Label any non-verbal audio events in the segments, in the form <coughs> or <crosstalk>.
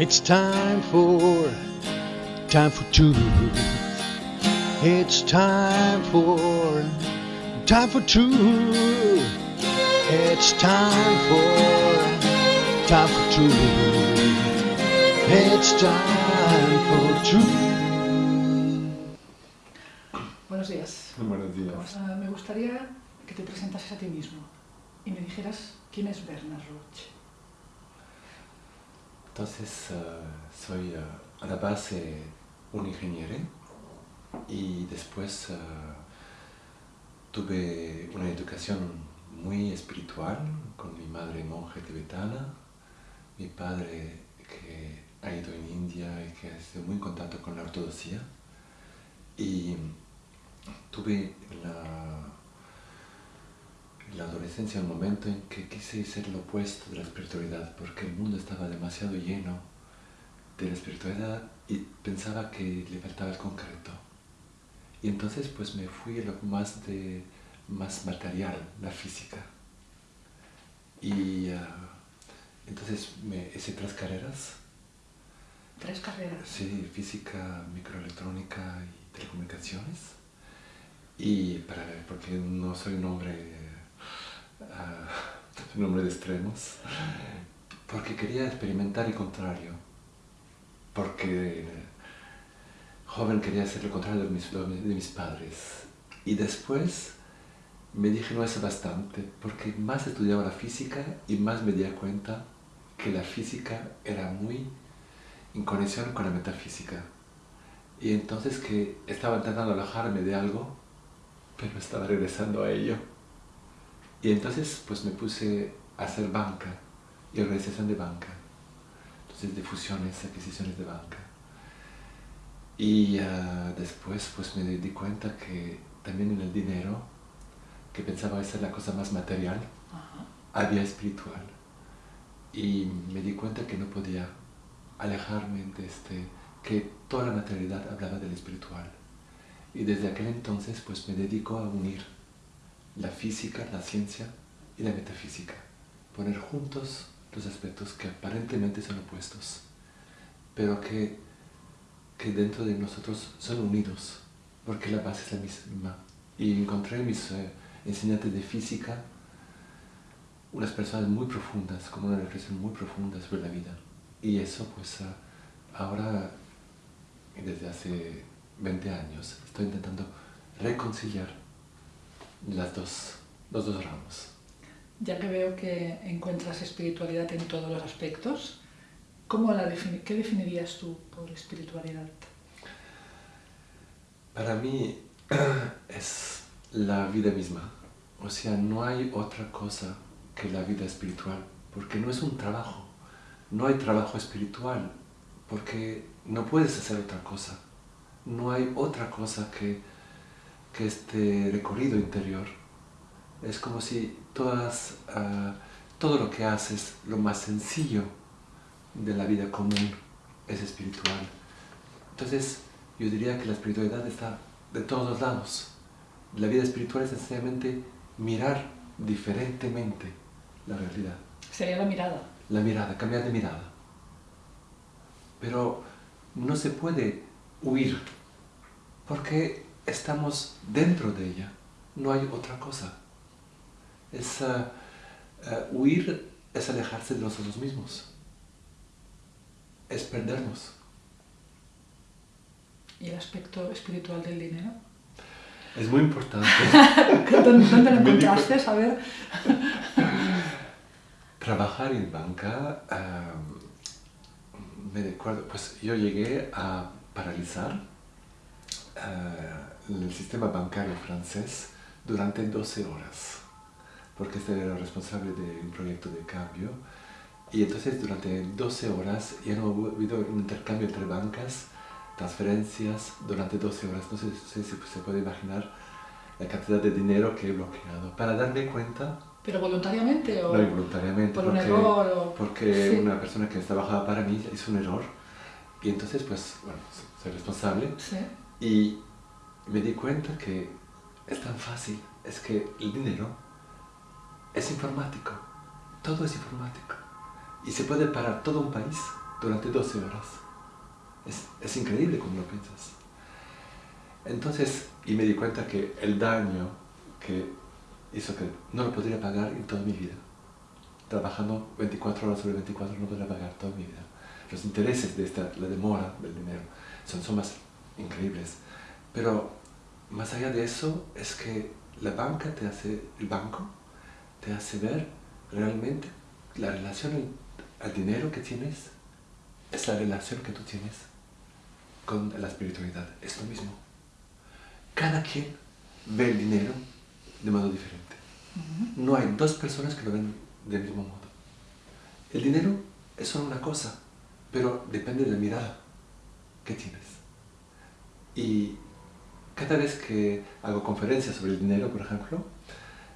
It's time for, time for truth. It's time for, time for truth. It's time for, time for truth. It's time for truth. Buenos días. Buenos días. Ah, me gustaría que te presentases a ti mismo y me dijeras quién es Bernard Roche. Entonces, eh, soy eh, a la base un ingeniero y después eh, tuve una educación muy espiritual con mi madre monje tibetana, mi padre que ha ido en India y que ha estado muy en contacto con la ortodoxia. Y tuve la la adolescencia un momento en que quise ser lo opuesto de la espiritualidad porque el mundo estaba demasiado lleno de la espiritualidad y pensaba que le faltaba el concreto. Y entonces pues me fui a lo más, de, más material, la física. Y ah, entonces me hice tres carreras. Tres carreras. Sí, física, microelectrónica y telecomunicaciones. Y para, porque no soy un hombre uh, <laughs> un hombre de extremos, porque quería experimentar el contrario, porque joven quería hacer lo contrario de mis, de mis padres. Y después me dije no es bastante, porque más estudiaba la física y más me di cuenta que la física era muy en conexión con la metafísica. Y entonces que estaba intentando alejarme de algo, pero estaba regresando a ello. Y entonces pues me puse a hacer banca y organización de banca. Entonces de fusiones, adquisiciones de banca. Y uh, después pues me di cuenta que también en el dinero, que pensaba ser la cosa más material, había espiritual. Y me di cuenta que no podía alejarme de este, que toda la materialidad hablaba del espiritual. Y desde aquel entonces pues me dedico a unir la física, la ciencia y la metafísica. Poner juntos los aspectos que aparentemente son opuestos, pero que, que dentro de nosotros son unidos, porque la base es la misma. Y encontré en mis eh, enseñantes de física unas personas muy profundas, con una reflexión muy profunda sobre la vida. Y eso pues ah, ahora, desde hace 20 años, estoy intentando reconciliar las dos, los dos ramos. Ya que veo que encuentras espiritualidad en todos los aspectos, ¿cómo la ¿qué definirías tú por espiritualidad? Para mí <clears throat> es la vida misma. O sea, no hay otra cosa que la vida espiritual, porque no es un trabajo. No hay trabajo espiritual, porque no puedes hacer otra cosa. No hay otra cosa que que este recorrido interior es como si todas, ah, todo lo que haces, lo más sencillo de la vida común es espiritual. Entonces, yo diría que la espiritualidad está de todos los lados. La vida espiritual es sencillamente mirar diferentemente la realidad. Sería la mirada. La mirada, cambiar de mirada. Pero no se puede huir, porque estamos dentro de ella, no hay otra cosa. Es, uh, uh, huir es alejarse de nosotros mismos, es perdernos. ¿Y el aspecto espiritual del dinero? Es muy importante. <laughs> ¿Dónde, lo <laughs> encontraste? A ver. <laughs> Trabajar en banca, um, me recuerdo, pues yo llegué a paralizar uh, el sistema bancario francés durante 12 horas, porque este era responsable de un proyecto de cambio. Y entonces durante 12 horas ya no ha habido un intercambio entre bancas, transferencias durante 12 horas. No sé, si se puede imaginar la cantidad de dinero que he bloqueado. Para darme cuenta... ¿Pero voluntariamente o...? No, involuntariamente. ¿Por porque, un error o...? Porque una persona que trabajaba para mí hizo un error. Y entonces, pues, bueno, soy responsable. Sí. Y me di cuenta que es tan fácil, es que el dinero es informático, todo es informático y se puede parar todo un país durante 12 horas. Es, es increíble cuando lo piensas. Entonces, y me di cuenta que el daño que hizo que no lo podría pagar en toda mi vida. Trabajando 24 horas sobre 24 no podría pagar toda mi vida. Los intereses de esta, la demora del dinero, son sumas increíbles. Pero más allá de eso es que la banca te hace, el banco te hace ver realmente la relación al dinero que tienes es la relación que tú tienes con la espiritualidad. Es lo mismo. Cada quien ve el dinero de modo diferente. No hay dos personas que lo ven del mismo modo. El dinero es solo una cosa, pero depende de la mirada que tienes. Y cada vez que hago conferencias sobre el dinero, por ejemplo,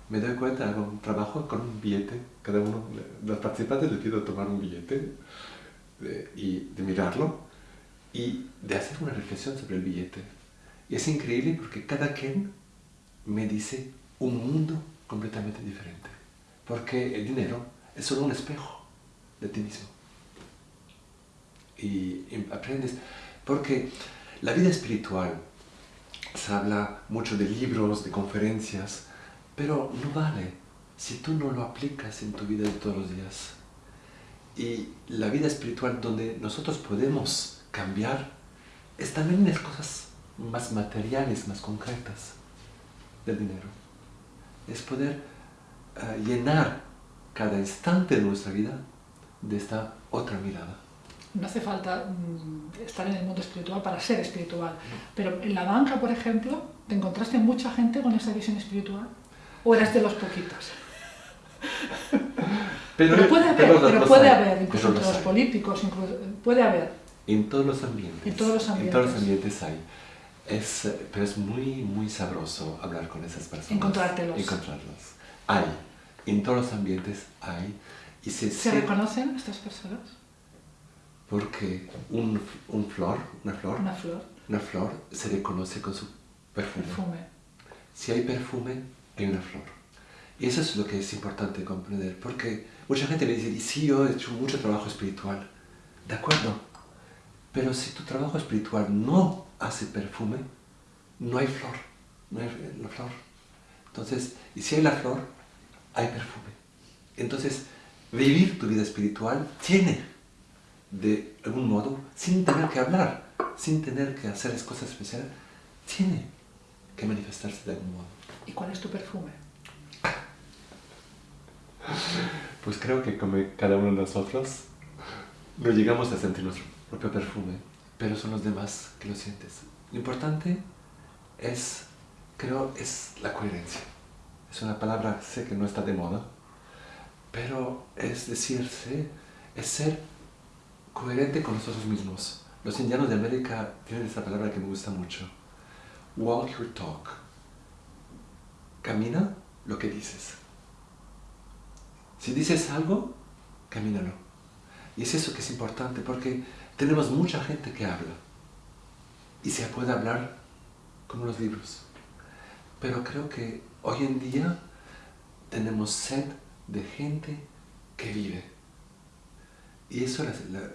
me doy cuenta, hago un trabajo con un billete, cada uno de los participantes les pido tomar un billete y de mirarlo y de hacer una reflexión sobre el billete. Y es increíble porque cada quien me dice un mundo completamente diferente. Porque el dinero es solo un espejo de ti mismo. Y, aprendes, porque la vida espiritual se habla mucho de libros, de conferencias, pero no vale si tú no lo aplicas en tu vida de todos los días. Y la vida espiritual donde nosotros podemos cambiar es también en las cosas más materiales, más concretas del dinero. Es poder eh, llenar cada instante de nuestra vida de esta otra mirada. No hace falta mm, estar en el mundo espiritual para ser espiritual, pero en la banca, por ejemplo, ¿te encontraste mucha gente con esa visión espiritual? ¿O eras de los poquitos? <laughs> Pero, puede haber, pero, puede haber, incluso entre los, políticos, puede haber. En todos los ambientes. En todos los ambientes. En todos los ambientes hay. Es, pero es muy, muy sabroso hablar con esas personas. Encontrártelos. Encontrarlos. Hay. En todos los ambientes hay. Y se, ¿Se, reconocen estas personas? Porque un, un, flor, una flor, una flor, una flor se reconoce con su perfume. perfume. Si hay perfume, hay una flor. Y eso es lo que es importante comprender, porque mucha gente me dice, sí, yo he hecho mucho trabajo espiritual. De acuerdo, pero si tu trabajo espiritual no hace perfume, no hay flor, no hay la flor. Entonces, y si hay la flor, hay perfume. Entonces, vivir tu vida espiritual tiene, de algún modo, sin tener que hablar, sin tener que hacer las cosas especiales, tiene que manifestarse de algún modo. ¿Y cuál es tu perfume? Pues creo que como cada uno de nosotros no llegamos a sentir nuestro propio perfume, pero son los demás que lo sientes. Lo importante es, creo, es la coherencia. Es una palabra, sé que no está de moda, pero es decirse, es ser coherente con nosotros mismos. Los indianos de América tienen esta palabra que me gusta mucho. Walk your talk. Camina lo que dices. Si dices algo, camínalo. Y es eso que es importante, porque tenemos mucha gente que habla. Y se puede hablar como los libros. Pero creo que hoy en día tenemos sed de gente que vive. Y eso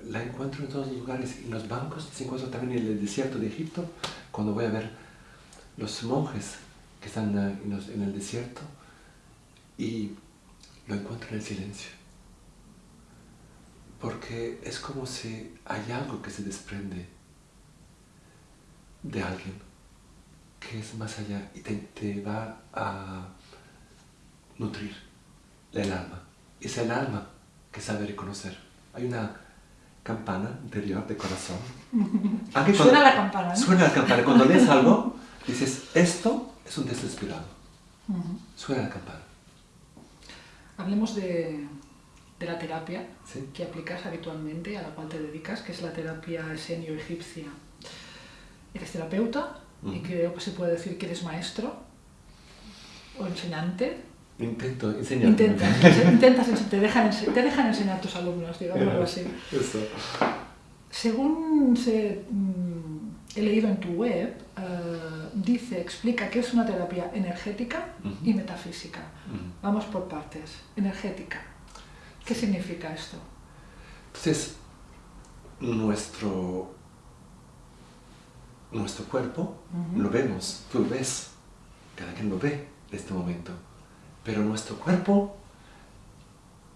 la, encuentro en todos los lugares. En los bancos, se encuentra también en el desierto de Egipto, cuando voy a ver los monjes que están en el desierto. Y lo encuentro en el silencio. Porque es como si hay algo que se desprende de alguien que es más allá y te, va a nutrir el alma. Es el alma que sabe reconocer. Hay una campana interior de corazón. <laughs> suena la campana. Suena la campana. Cuando lees <laughs> algo, dices, esto es un desesperado. Suena la campana. Hablemos de, la terapia que aplicas habitualmente, a la cual te dedicas, que es la terapia esenio-egipcia. Eres terapeuta y creo que se puede decir que eres maestro o enseñante. Intento enseñar. Intentas, te, dejan, te dejan enseñar a tus alumnos, digamos así. <laughs> Eso. Según se, mm, he leído en tu web, eh, dice, explica que es una terapia energética y metafísica. Vamos por partes. Energética. ¿Qué significa esto? Entonces, nuestro, nuestro cuerpo, lo vemos, tú lo ves, cada quien lo ve en este momento, pero nuestro cuerpo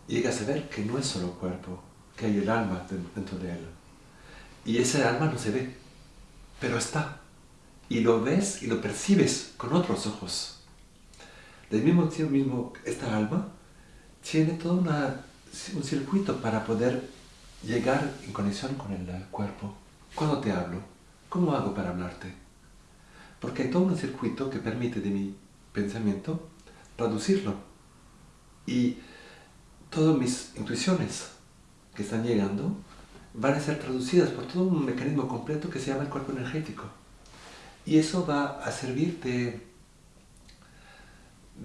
llega a saber que no es solo cuerpo, que hay el alma dentro de él. Y ese alma no se ve, pero está. Y lo ves y lo percibes con otros ojos. Del mismo tiempo, mismo, esta alma tiene todo un circuito para poder llegar en conexión con el cuerpo. Cuando te hablo, ¿cómo hago para hablarte? Porque hay todo un circuito que permite de mi pensamiento traducirlo. Y todas mis intuiciones que están llegando van a ser traducidas por todo un mecanismo completo que se llama el cuerpo energético. Y eso va a servir de,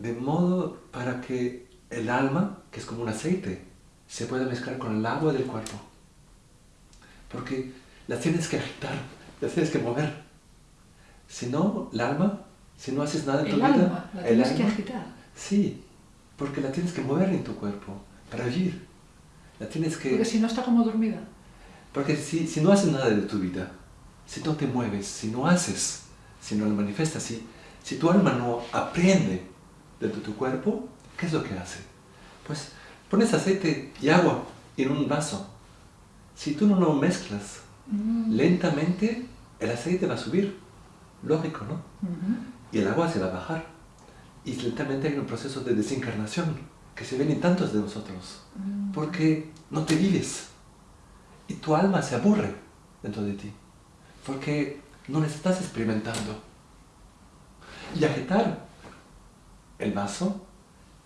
de modo para que el alma, que es como un aceite, se pueda mezclar con el agua del cuerpo. Porque la tienes que agitar, la tienes que mover. Si no, el alma, si no haces nada en tu el vida, alma, que agitar. Sí, porque la tienes que mover en tu cuerpo para vivir. La tienes que... Porque si no está como dormida. Porque si, si no haces nada de tu vida, si no te mueves, si no haces, si no lo manifiestas, si, si tu alma no aprende de tu cuerpo, ¿qué es lo que hace? Pues pones aceite y agua en un vaso. Si tú no lo mezclas, Mm. lentamente el aceite va a subir. Lógico, ¿no? Y el agua se va a bajar. Y lentamente hay un proceso de desencarnación que se ven en tantos de nosotros. Mm. Porque no te vives. Y tu alma se aburre dentro de ti. Porque no le estás experimentando. Y agitar el vaso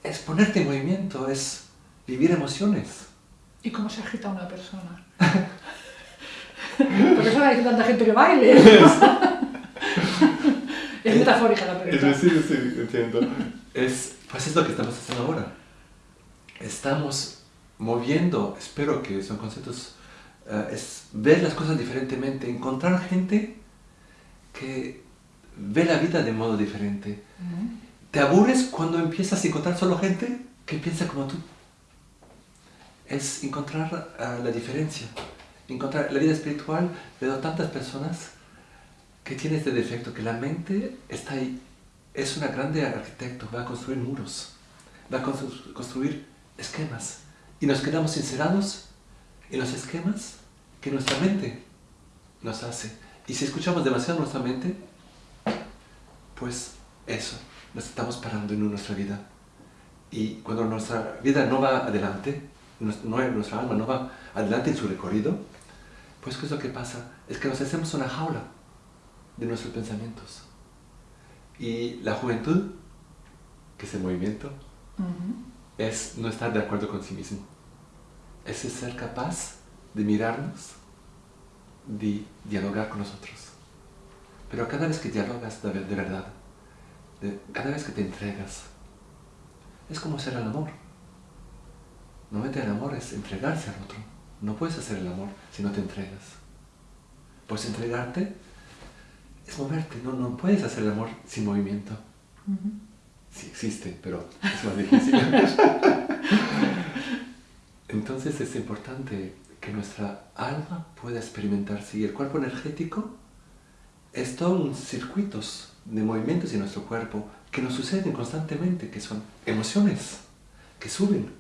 es ponerte en movimiento, es vivir emociones. ¿Y cómo se agita una persona? Por eso hay tanta gente que baile. <laughs> <laughs> es metafórica la pregunta. Sí, sí, entiendo. Es, pues es lo que estamos haciendo ahora. Estamos moviendo, espero que son conceptos, eh, es ver las cosas diferentemente, encontrar gente que ve la vida de modo diferente. ¿Te aburres cuando empiezas a encontrar solo gente que piensa como tú? Es encontrar ah, la diferencia. Encontrar la vida espiritual, veo tantas personas que tienen este defecto, que la mente está ahí, es una grande arquitecto, va a construir muros, va a constru- construir esquemas. Y nos quedamos encerrados en los esquemas que nuestra mente nos hace. Y si escuchamos demasiado nuestra mente, pues eso, nos estamos parando en nuestra vida. Y cuando nuestra vida no va adelante, no- nuestra alma no va adelante en su recorrido, pues ¿qué es lo que pasa? Es que nos hacemos una jaula de nuestros pensamientos. Y la juventud, que es el movimiento, es no estar de acuerdo con sí mismo. Es ser capaz de mirarnos, de dialogar con nosotros. Pero cada vez que dialogas de, de verdad, de- cada vez que te entregas, es como hacer el amor. Normalmente el amor es entregarse al otro. No puedes hacer el amor si no te entregas. Pues entregarte es moverte. No, no puedes hacer el amor sin movimiento. Ujú. Sí existe, pero es más difícil. <laughs> Entonces es importante que nuestra alma pueda experimentarse y el cuerpo energético es todo un circuitos de movimientos en nuestro cuerpo que nos suceden constantemente, que son emociones que suben,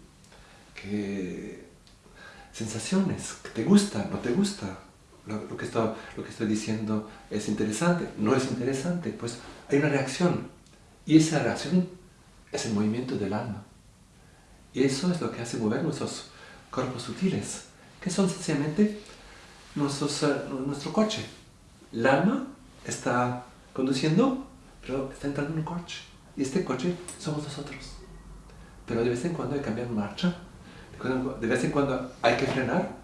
que sensaciones, que te gusta, no te gusta, lo, lo que estoy, lo que estoy diciendo es interesante, no es interesante, pues hay una reacción y esa reacción es el movimiento del alma. Y eso es lo que hace mover nuestros cuerpos sutiles, que son sencillamente nuestros, eh, nuestro coche. El alma está conduciendo, pero está entrando en un coche. Y este coche somos nosotros. Pero de vez en cuando hay que cambiar marcha, de vez en cuando hay que frenar,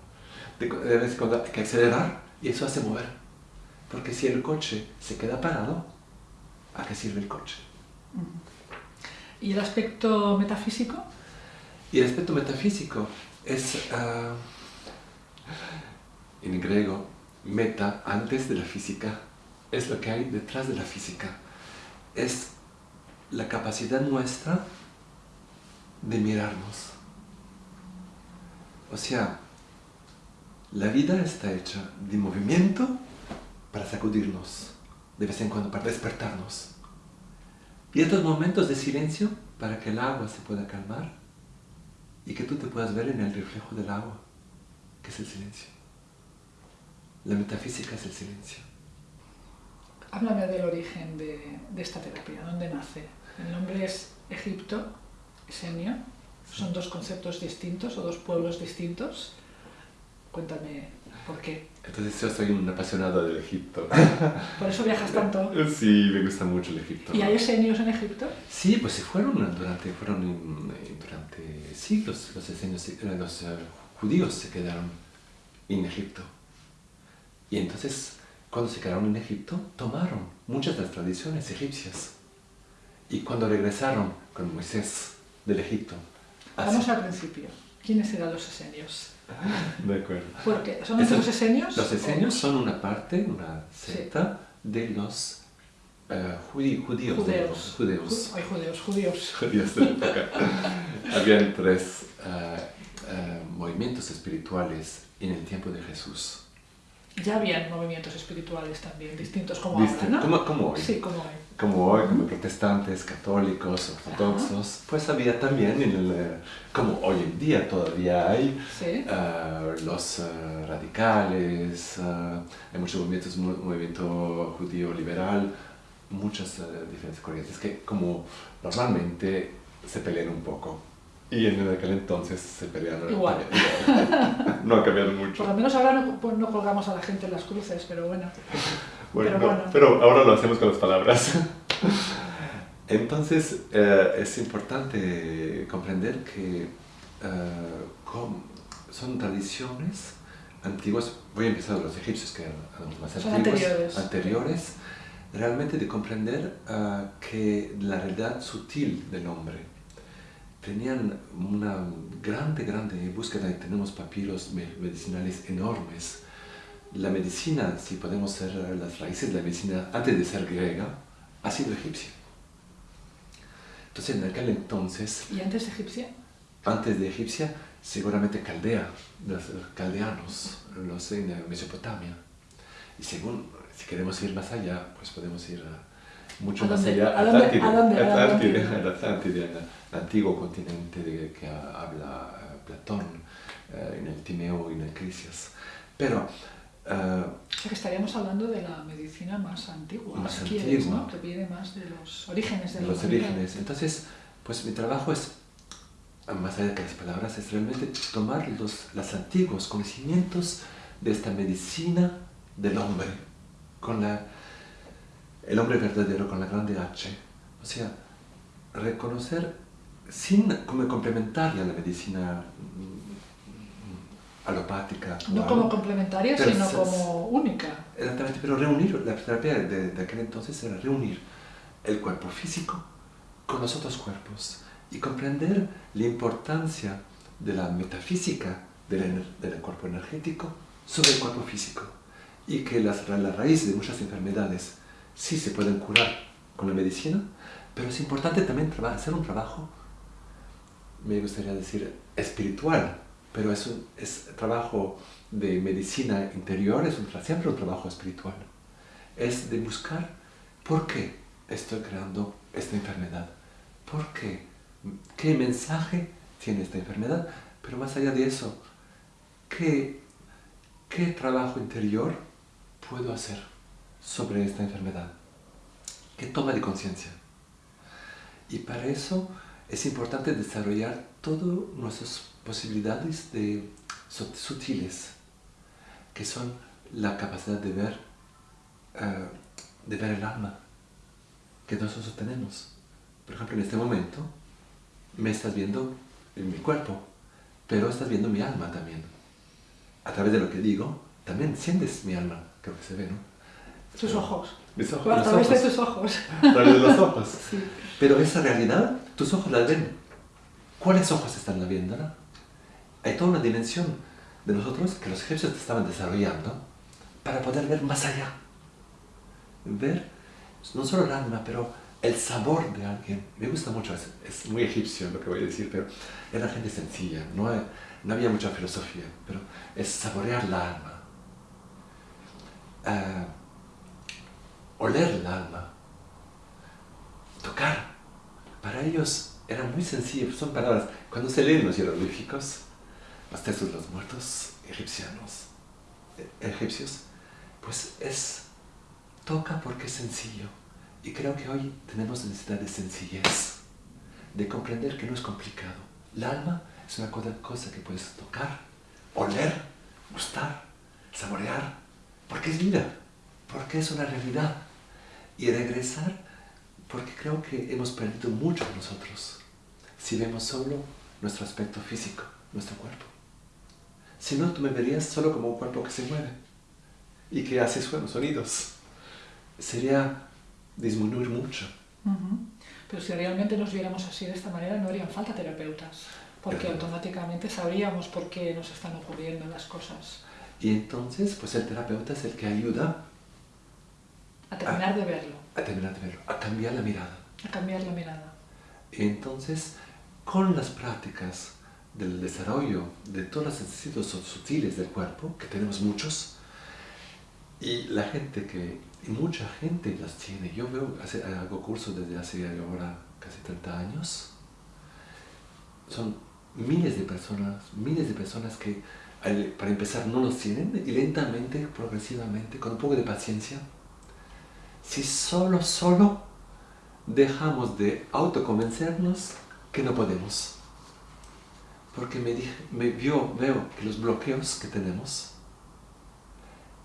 de de vez en cuando hay que acelerar, y eso hace mover. Porque si el coche se queda parado, ¿a qué sirve el coche? ¿Y el aspecto metafísico? Y el aspecto metafísico es, ah, en griego, meta antes de la física. Es lo que hay detrás de la física. Es la capacidad nuestra de mirarnos. O sea, La vida está hecha de movimiento para sacudirnos, de vez en cuando para despertarnos. Y estos momentos de silencio para que el agua se pueda calmar y que tú te puedas ver en el reflejo del agua, que es el silencio. La metafísica es el silencio. Háblame del origen de, esta terapia, ¿dónde nace? El nombre es Egipto, Esenio, son dos conceptos distintos o dos pueblos distintos. Cuéntame por qué. Entonces yo soy un apasionado del Egipto. <laughs> ¿Por eso viajas tanto? Sí, me gusta mucho el Egipto. ¿Y hay esenios en Egipto? Sí, pues se fueron durante, fueron durante siglos los esenios, eh, los eh, judíos se quedaron en Egipto. Y entonces, cuando se quedaron en Egipto, tomaron muchas de las tradiciones egipcias. Y cuando regresaron con Moisés del Egipto. Vamos al principio. ¿Quiénes eran los esenios? <laughs> De acuerdo. Porque son los esenios. Los esenios son una parte, una secta de los uh, judíos. Judeos. Judeos. Hay judeos, judíos. <laughs> Judíos de la época. <laughs> Habían tres uh, uh, movimientos espirituales en el tiempo de Jesús ya habían movimientos espirituales también, distintos como ahora, ¿no? Como, como, hoy. Sí, como hoy. Como hoy, como protestantes, católicos, ortodoxos, pues había también, en el, eh, como hoy en día todavía hay, uh, los uh, radicales, uh, hay muchos movimientos, movimiento judío liberal, muchas diferentes corrientes que como normalmente se pelean un poco. Y en aquel entonces se pelearon. Igual. <laughs> no ha cambiado mucho. Por lo menos ahora no, pues, no, colgamos a la gente en las cruces, pero bueno. bueno, pero, bueno. pero ahora lo hacemos con las palabras. <laughs> entonces eh, es importante comprender que eh, son tradiciones antiguas. Voy a empezar de los egipcios, que eran más antiguos. Anteriores. anteriores. Realmente de comprender uh, que la realidad sutil del hombre tenían una grande, grande búsqueda y tenemos papiros medicinales enormes. La medicina, si podemos ser las raíces de la medicina, antes de ser griega, ha sido egipcia. Entonces, en aquel entonces... ¿Y antes de egipcia? Antes de egipcia, seguramente caldea, los caldeanos, los en Mesopotamia. Y según, si queremos ir más allá, pues podemos ir mucho más allá, a Atlántide, <laughs> el antiguo continente de que habla eh, Platón, eh, en el Timeo y en el Crisias. Pero... Eh, o sea que estaríamos hablando de la medicina más antigua, más antigua, ¿no? que viene más de los orígenes de los orígenes. Entonces, pues mi trabajo es, más allá de las palabras, es realmente tomar los, los antiguos conocimientos de esta medicina del hombre, con la, el hombre verdadero, con la grande H. O sea, reconocer sin como complementaria a la medicina mm, alopática. no como complementaria, sino como única. Exactamente, pero reunir, la terapia de, de, aquel entonces era reunir el cuerpo físico con los otros cuerpos y comprender la importancia de la metafísica del, del cuerpo energético sobre el cuerpo físico y que las, la raíz de muchas enfermedades sí se pueden curar con la medicina, pero es importante también hacer un trabajo me gustaría decir, espiritual, pero es un es trabajo de medicina interior, es un, siempre un trabajo espiritual. Es de buscar por qué estoy creando esta enfermedad, por qué, qué mensaje tiene esta enfermedad, pero más allá de eso, qué, qué trabajo interior puedo hacer sobre esta enfermedad, qué toma de conciencia. Y para eso es importante desarrollar todas nuestras posibilidades de, sutiles, que son la capacidad de ver, eh, de ver el alma que nosotros tenemos. Por ejemplo, en este momento me estás viendo en mi cuerpo, pero estás viendo mi alma también. A través de lo que digo, también sientes mi alma, creo que se ve, ¿no? Tus ojos. Mis ojos. A través de tus ojos. A través de los ojos. <laughs> Pero esa realidad, tus ojos la ven. ¿Cuáles ojos están la viendo? Hay toda una dimensión de nosotros que los egipcios estaban desarrollando para poder ver más allá. Ver no solo el alma, pero el sabor de alguien. Me gusta mucho, es, muy egipcio lo que voy a decir, pero era gente sencilla, no, no había mucha filosofía, pero es saborear la alma. Uh, oler el alma, tocar. Para ellos era muy sencillo, son palabras, cuando se leen los jeroglíficos, los textos de los muertos egipcianos, eh, egipcios, pues es, toca porque es sencillo. Y creo que hoy tenemos necesidad de sencillez, de comprender que no es complicado. El alma es una cosa que puedes tocar, oler, gustar, saborear, porque es vida, porque es una realidad. Y regresar, porque creo que hemos perdido mucho nosotros si vemos solo nuestro aspecto físico, nuestro cuerpo. Si no, tú me verías solo como un cuerpo que se mueve y que hace sonidos. Sería disminuir mucho. Pero si realmente nos viéramos así de esta manera, no harían falta terapeutas, porque automáticamente sabríamos por qué nos están ocurriendo las cosas. Y entonces, pues el terapeuta es el que ayuda a terminar de verlo. A terminar de verlo, a cambiar la mirada. A cambiar la mirada. Entonces, con las prácticas del desarrollo de todos los sentidos sutiles del cuerpo, que tenemos muchos, y la gente que, y mucha gente las tiene. Yo veo, hace, hago cursos desde hace ahora casi 30 años. Son miles de personas, miles de personas que para empezar no los tienen y lentamente, progresivamente, con un poco de paciencia, si solo, solo dejamos de autoconvencernos que no podemos. Porque me, dije, veo que los bloqueos que tenemos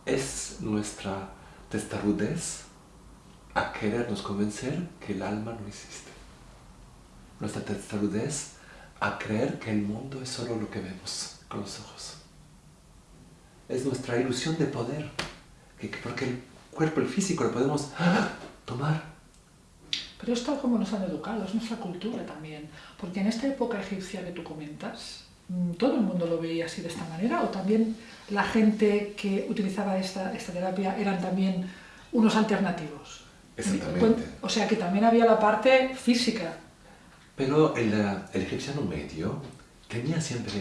es nuestra testarudez a querernos convencer que el alma no existe. Nuestra testarudez a creer que el mundo es solo lo que vemos con los ojos. Es nuestra ilusión de poder, que, porque cuerpo, el físico, lo podemos tomar. Pero es tal como nos han educado, es nuestra cultura también. Porque en esta época egipcia que tú comentas, mm, todo el mundo lo veía así de esta manera, o también la gente que utilizaba esta, esta terapia eran también unos alternativos. Exactamente. O sea que también había la parte física. Pero el, el egipciano medio tenía siempre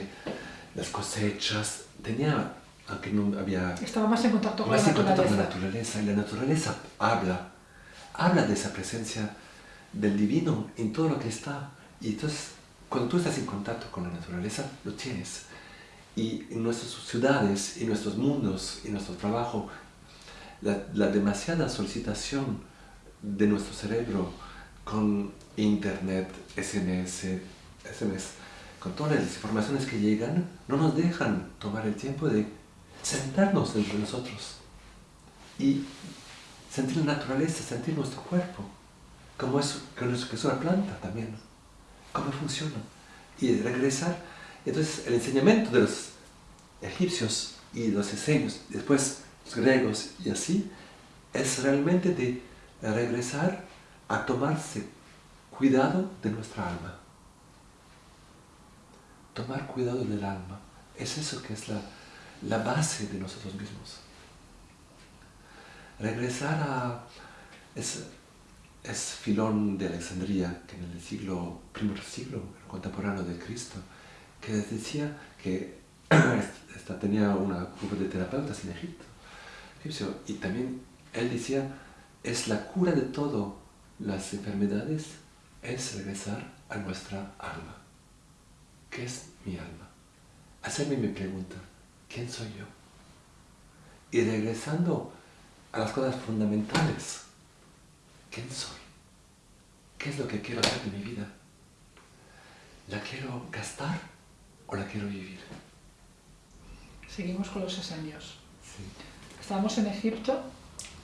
las cosechas, tenía, aunque no había... Estaba más en contacto con, la, naturaleza. con la naturaleza. Y la naturaleza habla, habla de esa presencia del divino en todo lo que está. Y entonces, cuando tú estás en contacto con la naturaleza, lo tienes. Y en nuestras ciudades, y nuestros mundos, y nuestro trabajo, la, demasiada solicitación de nuestro cerebro con internet, SMS, SMS, con todas las informaciones que llegan, no nos dejan tomar el tiempo de sentarnos entre nosotros y sentir la naturaleza, sentir nuestro cuerpo, como es, que es una planta también, cómo funciona, y regresar. Entonces el enseñamiento de los egipcios y los esenios, después los griegos y así, es realmente de regresar a tomarse cuidado de nuestra alma. Tomar cuidado del alma. Es eso que es la, la base de nosotros mismos. Regresar a... Es, es Filón de Alejandría, que en el siglo, primer siglo contemporáneo de Cristo, que decía que <clears throat> esta, tenía un grupo de terapeutas en Egipto, y también él decía, es la cura de todas las enfermedades, es regresar a nuestra alma. ¿Qué es mi alma? Hacerme mi pregunta, ¿quién soy yo? Y regresando a las cosas fundamentales, ¿quién soy? ¿Qué es lo que quiero hacer de mi vida? ¿La quiero gastar o la quiero vivir? Seguimos con los esenios. Estábamos en Egipto.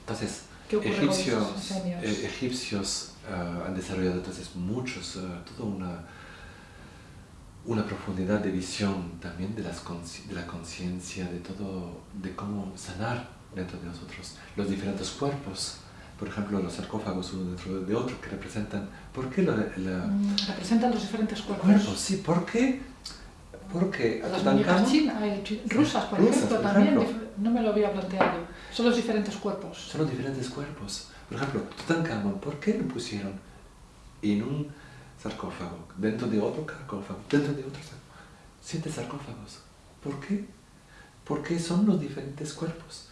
Entonces, egipcios, eh, egipcios uh, han desarrollado entonces muchos, uh, toda una, una profundidad de visión también de, las de la conciencia, de todo, de cómo sanar dentro de nosotros los diferentes cuerpos. Por ejemplo, los sarcófagos uno dentro de otro que representan... ¿Por qué la, mm, representan los diferentes cuerpos? cuerpos? Sí, porque Porque las muñecas rusas, por ejemplo, también, no me lo había planteado. Son los diferentes cuerpos. Son los diferentes cuerpos. Por ejemplo, Tutankamón, ¿por qué lo pusieron en un sarcófago, dentro de otro sarcófago, dentro de otro sarcófago? Siete sarcófagos. ¿Por qué? Porque son los diferentes cuerpos.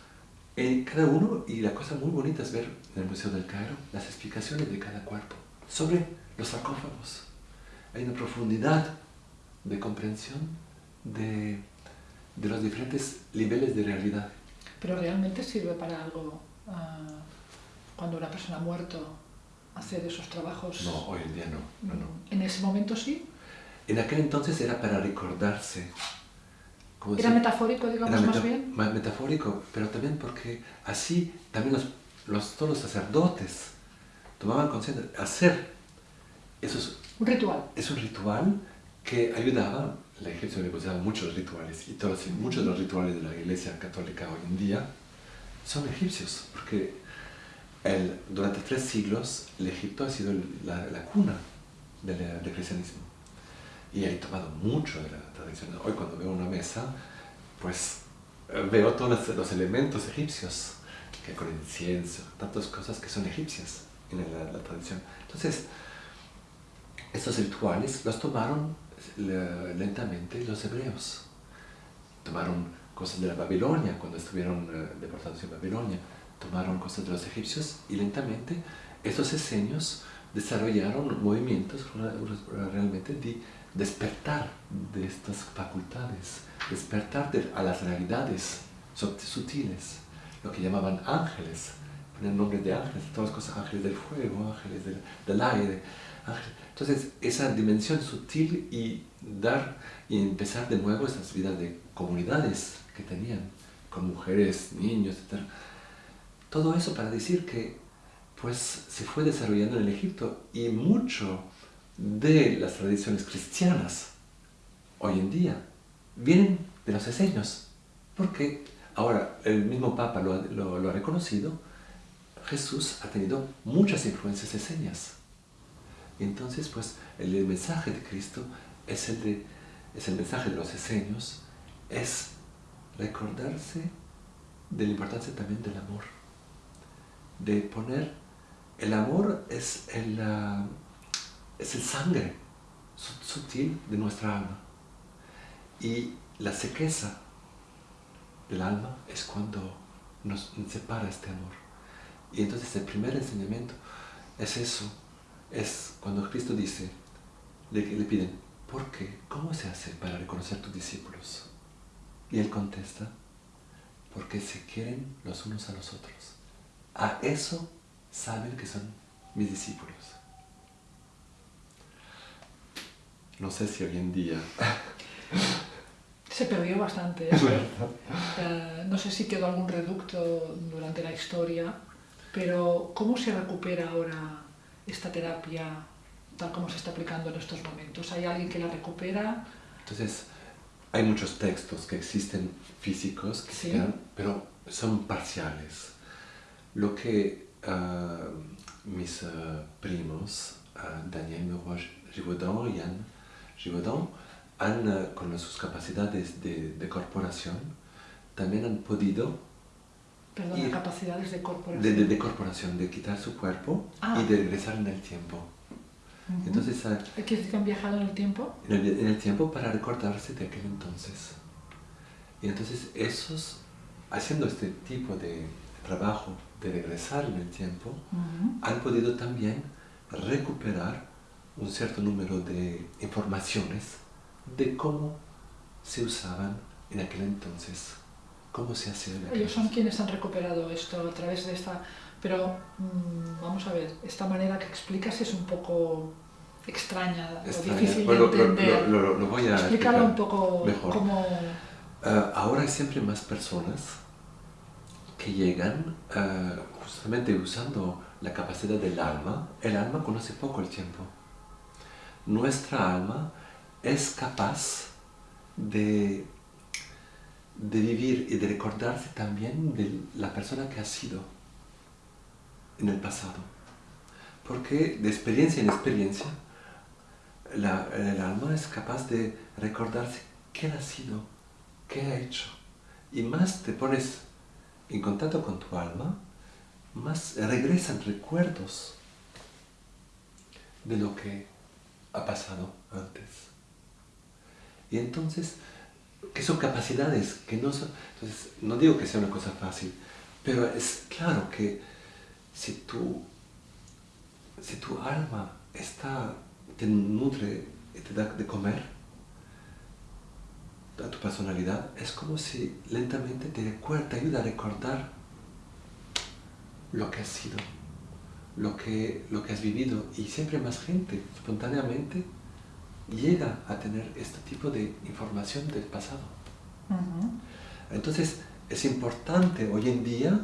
En cada uno, y la cosa muy bonita es ver en el Museo del Cairo las explicaciones de cada cuerpo sobre los sarcófagos. Hay una profundidad de comprensión de, de los diferentes niveles de realidad. Pero realmente sirve para algo ah, cuando una persona ha muerto hacer esos trabajos. No, hoy en día no, no, ¿En ese momento sí? En aquel entonces era para recordarse. ¿Era metafórico, digamos, más bien? Metafórico, pero también porque así también los, los, todos los sacerdotes tomaban conciencia de hacer esos... Un ritual. Es un ritual que ayudaba, la iglesia usaba muchos rituales, y todos, muchos de los rituales de la iglesia católica hoy en día son egipcios, porque el, durante tres siglos el Egipto ha sido la, la cuna del, del, cristianismo. Y ha tomado mucho de la tradición. Hoy cuando veo una mesa, pues veo todos los, elementos egipcios, que con incienso, tantas cosas que son egipcias en la, la tradición. Entonces, estos rituales los tomaron lentamente los hebreos. Tomaron cosas de la Babilonia, cuando estuvieron eh, deportados en Babilonia, tomaron cosas de los egipcios y lentamente estos esenios desarrollaron movimientos realmente de despertar de estas facultades, despertar a las realidades sutiles, lo que llamaban ángeles, poner nombre de ángeles, todas las cosas, ángeles del fuego, ángeles del, del aire, entonces, esa dimensión sutil y dar y empezar de nuevo esas vidas de comunidades que tenían, con mujeres, niños, etc. Todo eso para decir que pues se fue desarrollando en el Egipto y mucho de las tradiciones cristianas hoy en día vienen de los eseños, porque ahora el mismo Papa lo, ha reconocido, Jesús ha tenido muchas influencias eseñas. Y entonces, pues, el, mensaje de Cristo es el, de, es el mensaje de los esenios, es recordarse de la importancia también del amor. De poner, el amor es el, es el sangre sutil de nuestra alma. Y la sequeza del alma es cuando nos separa este amor. Y entonces el primer enseñamiento es eso, es cuando Cristo dice, le, le piden, ¿por qué? ¿Cómo se hace para reconocer tus discípulos? Y él contesta, porque se quieren los unos a los otros. A eso saben que son mis discípulos. No sé si hoy en día... <laughs> Se perdió bastante eso. Eh, no sé si quedó algún reducto durante la historia, pero ¿cómo se recupera ahora esta terapia tal como se está aplicando en estos momentos? ¿Hay alguien que la recupera? Entonces, hay muchos textos que existen físicos, que pero son parciales. Lo que uh, mis uh, primos, uh, Daniel Meroy Givaudan y Anne Givaudan, han, con sus capacidades de, de corporación, también han podido Perdón, capacidades de corporación. De, de, corporación, de quitar su cuerpo ah. y de regresar en el tiempo. Entonces, ¿Qué decir que han viajado en el tiempo? En el, en el, tiempo para recordarse de aquel entonces. Y entonces esos, haciendo este tipo de trabajo de regresar en el tiempo, han podido también recuperar un cierto número de informaciones de cómo se usaban en aquel entonces ¿Cómo se hace? Ellos son quienes han recuperado esto a través de esta... Pero mm, vamos a ver, esta manera que explicas es un poco extraña, o difícil de entender. Lo, lo, voy a explicarlo un poco mejor. Cómo... Uh, ahora hay siempre más personas que llegan uh, justamente usando la capacidad del alma. El alma conoce poco el tiempo. Nuestra alma es capaz de de vivir y de recordarse también de la persona que ha sido en el pasado. Porque de experiencia en experiencia, el alma es capaz de recordarse quién ha sido, qué ha hecho. Y más te pones en contacto con tu alma, más regresan recuerdos de lo que ha pasado antes. Y entonces, que son capacidades que no son... Entonces, no digo que sea una cosa fácil, pero es claro que si tu, si tu alma está, te nutre y te da de comer a tu personalidad, es como si lentamente te, te ayuda a recordar lo que has sido, lo que, lo que has vivido. Y siempre más gente, espontáneamente, llega a tener este tipo de información del pasado. Entonces, es importante hoy en día,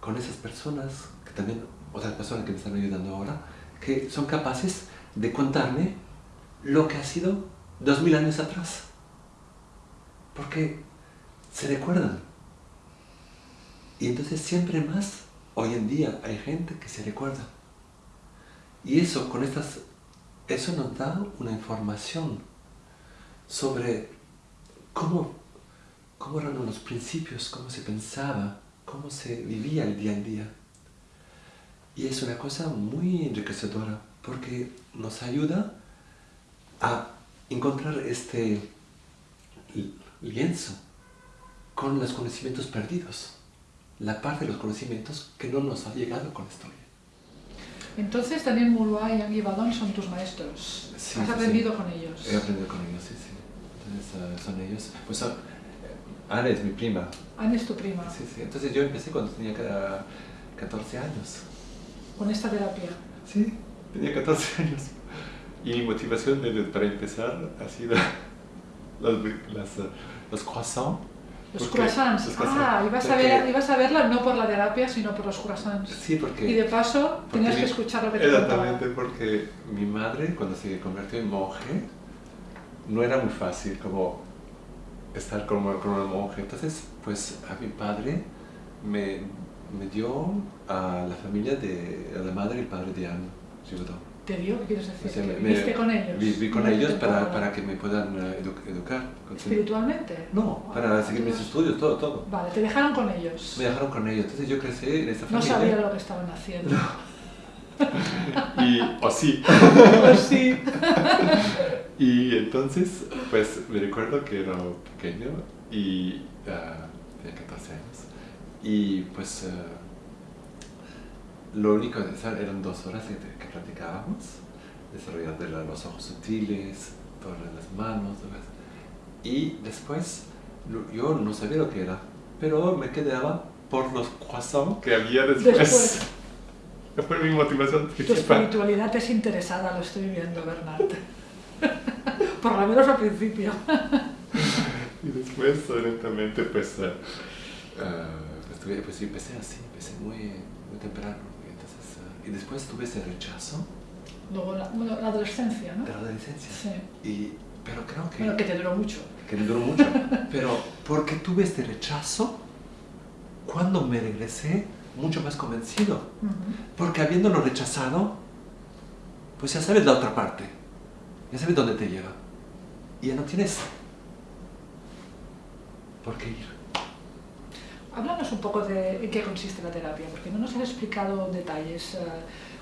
con esas personas, que también otras personas que me están ayudando ahora, que son capaces de contarme lo que ha sido dos mil años atrás. Porque se recuerdan. Y entonces siempre más, hoy en día, hay gente que se recuerda. Y eso, con estas, eso nos da una información sobre cómo, cómo eran los principios, cómo se pensaba, cómo se vivía el día en día. Y es una cosa muy enriquecedora porque nos ayuda a encontrar este lienzo con los conocimientos perdidos, la parte de los conocimientos que no nos ha llegado con la historia. Entonces Daniel Moulois y Anguy Badon son tus maestros. ¿Has aprendido con ellos? He aprendido con ellos, sí, sí. Entonces uh, son ellos. Pues uh, Ana es mi prima. Ana es tu prima. Sí, sí. Entonces yo empecé cuando tenía 14 años. ¿Con esta terapia? Sí, tenía 14 <laughs> años. Y mi motivación para empezar ha sido las, las, uh, los croissants. Los croissants. Ah, ibas, a ver, ibas a verla no por la terapia, sino por los croissants. Sí, porque... Y de paso tenías que escuchar lo que te Exactamente, porque mi madre, cuando se convirtió en monje, no era muy fácil como estar con, con un monje. Entonces, pues a mi padre me, me dio a la familia de a la madre y el padre de Ana, ¿Te dio? ¿Qué quieres decir? O sea, ¿Viste con ellos? Viví con ellos para, para, que me puedan eh, educar. ¿Espiritualmente? No, para seguir mis estudios, todo, todo. Vale, te dejaron con ellos. Me dejaron con ellos, entonces yo crecí en esta familia. No sabía lo que estaban haciendo. <laughs> y, o sí. o sí. <laughs> y entonces, pues me recuerdo que era pequeño y uh, tenía 14 años. Y pues uh, lo único que eran dos horas que, que platicábamos, desarrollando los ojos sutiles, todas las manos, todo eso. Y después yo no sabía lo que era, pero me quedaba por los croissants que había después. después. <laughs> fue mi motivación Tu espiritualidad es interesada, lo estoy viendo, Bernard. <laughs> por lo menos al principio. <laughs> y después, lentamente, pues, uh, uh, pues empecé así, empecé muy, muy temprano y después tuve ese rechazo. Luego la, la adolescencia, ¿no? De la adolescencia. Sí. Y, pero creo que... Bueno, que te duró mucho. Que me duró mucho. <laughs> pero porque tuve este rechazo, cuando me regresé, mucho más convencido. Porque habiéndolo rechazado, pues ya sabes la otra parte. Ya sabes dónde te lleva. Y ya no tienes por qué ir. Háblanos un poco de en qué consiste la terapia, porque no nos has explicado detalles. Eh,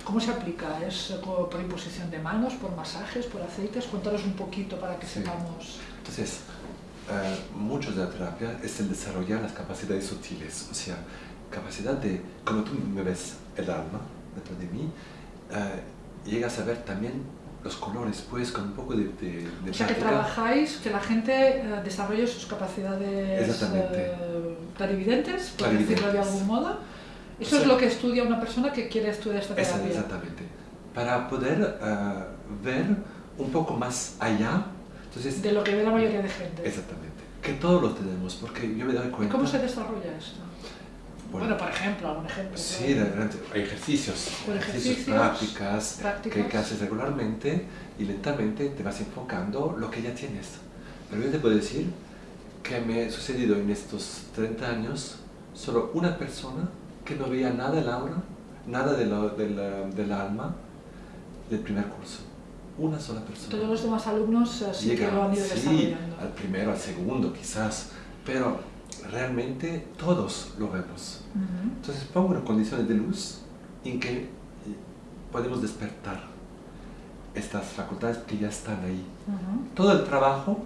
¿Cómo se aplica? ¿Es por imposición de manos, por masajes, por aceites? Cuéntanos un poquito para que sepamos. Entonces, eh, mucho de la terapia es el desarrollar las capacidades sutiles, o sea, capacidad de, como tú me ves el alma dentro de mí, eh, llegas a ver también los colores, pues, con un poco de, de, de O sea, que trabajáis, que la gente eh, desarrolle sus capacidades eh, clarividentes, por decirlo de algún modo. Eso es lo que estudia una persona que quiere estudiar esta terapia. Exactamente. Para poder eh, ver un poco más allá. Entonces, de lo que ve la mayoría de gente. Exactamente. Que todos lo tenemos, porque yo me doy cuenta... ¿Cómo se desarrolla esto? Bueno, por ejemplo, algún ejemplo. Sí, hay ejercicios, ejercicios, prácticas, Que, haces regularmente y lentamente te vas enfocando lo que ya tienes. Pero yo te puedo decir que me ha sucedido en estos 30 años solo una persona que no veía nada del aura, nada de del alma del primer curso. una sola persona. Todos los demás alumnos eh, sí que lo han ido sí, al primero, al segundo quizás, pero realmente todos lo vemos. Entonces pongo unas condiciones de luz en que eh, podemos despertar estas facultades que ya están ahí. Todo el trabajo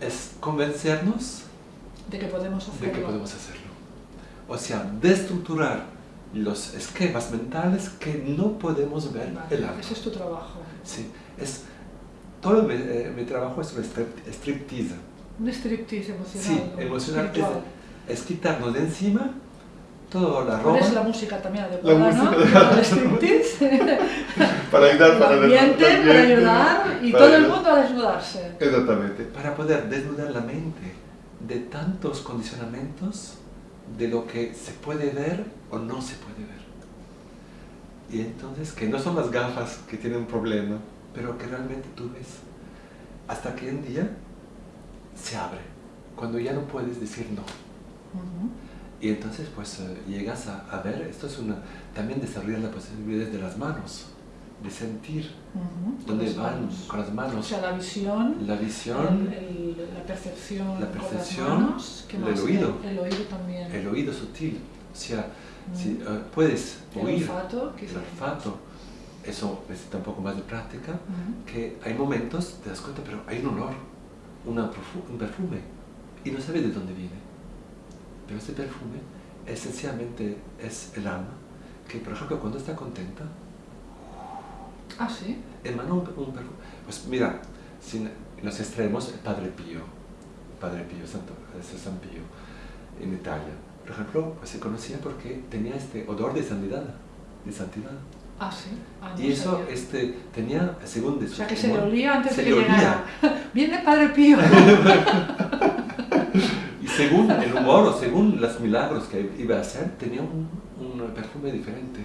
es convencernos de que podemos hacerlo. De que podemos hacerlo. O sea, destructurar los esquemas mentales que no podemos ver el arte. Ese es tu trabajo. Sí, es, todo mi, eh, trabajo es un striptease. Un striptease emocional. Sí, emocional. Es, es, quitarnos de encima toda la ropa. ¿Cuál es la música también adecuada, ¿no? el striptease. <laughs> para ayudar, para el ambiente, para ayudar y todo el mundo a desnudarse. Exactamente. Para poder desnudar la mente de tantos condicionamientos de lo que se puede ver o no se puede ver. Y entonces, que no son las gafas que tienen un problema, pero que realmente tú ves. Hasta que un día se abre, cuando ya no puedes decir no. Y entonces pues eh, llegas a, ver, esto es una, también desarrollar la posibilidad de las manos, de sentir dónde van con las manos. O sea, la visión, la, visión, la percepción, la percepción el oído. El, oído también. El oído sutil. O sea, si, uh, puedes oír. El olfato. El olfato. Eso necesita un poco más de práctica. Que hay momentos, te das cuenta, pero hay un olor, una un perfume. Y no sabes de dónde viene. Pero ese perfume esencialmente es el alma. Que, por ejemplo, cuando está contenta, Ah, sí. Emana un, perfume. Pues mira, sin, los extremos, el Padre Pío, Padre Pío, Santo, San Pío, en Italia, por ejemplo, pues se conocía porque tenía este odor de santidad, de santidad. Ah, sí. Ah, y eso este, tenía, según de O sea, que se le olía antes de que llegara. <laughs> Viene Padre Pío. <laughs> según el humor o según los milagros que iba a hacer, tenía un, un perfume diferente.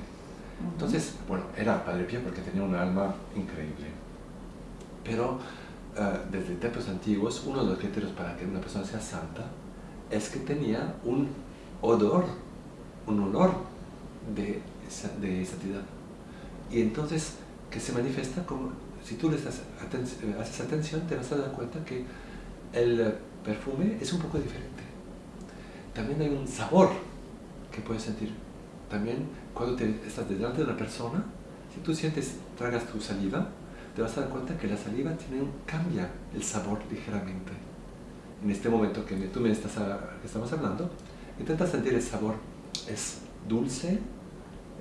Entonces, bueno, era Padre Pío porque tenía un alma increíble. Pero uh, desde templos antiguos, uno de los criterios para que una persona sea santa es que tenía un odor, un olor de, de santidad. Y entonces, que se manifiesta como, si tú le haces atención, te vas a dar cuenta que el perfume es un poco diferente. También hay un sabor que puedes sentir. También cuando te, estás delante de una persona, si tú sientes, tragas tu saliva, te vas a dar cuenta que la saliva tiene un, cambia el sabor ligeramente. En este momento que tú me estás que estamos hablando, intenta sentir el sabor. Es dulce,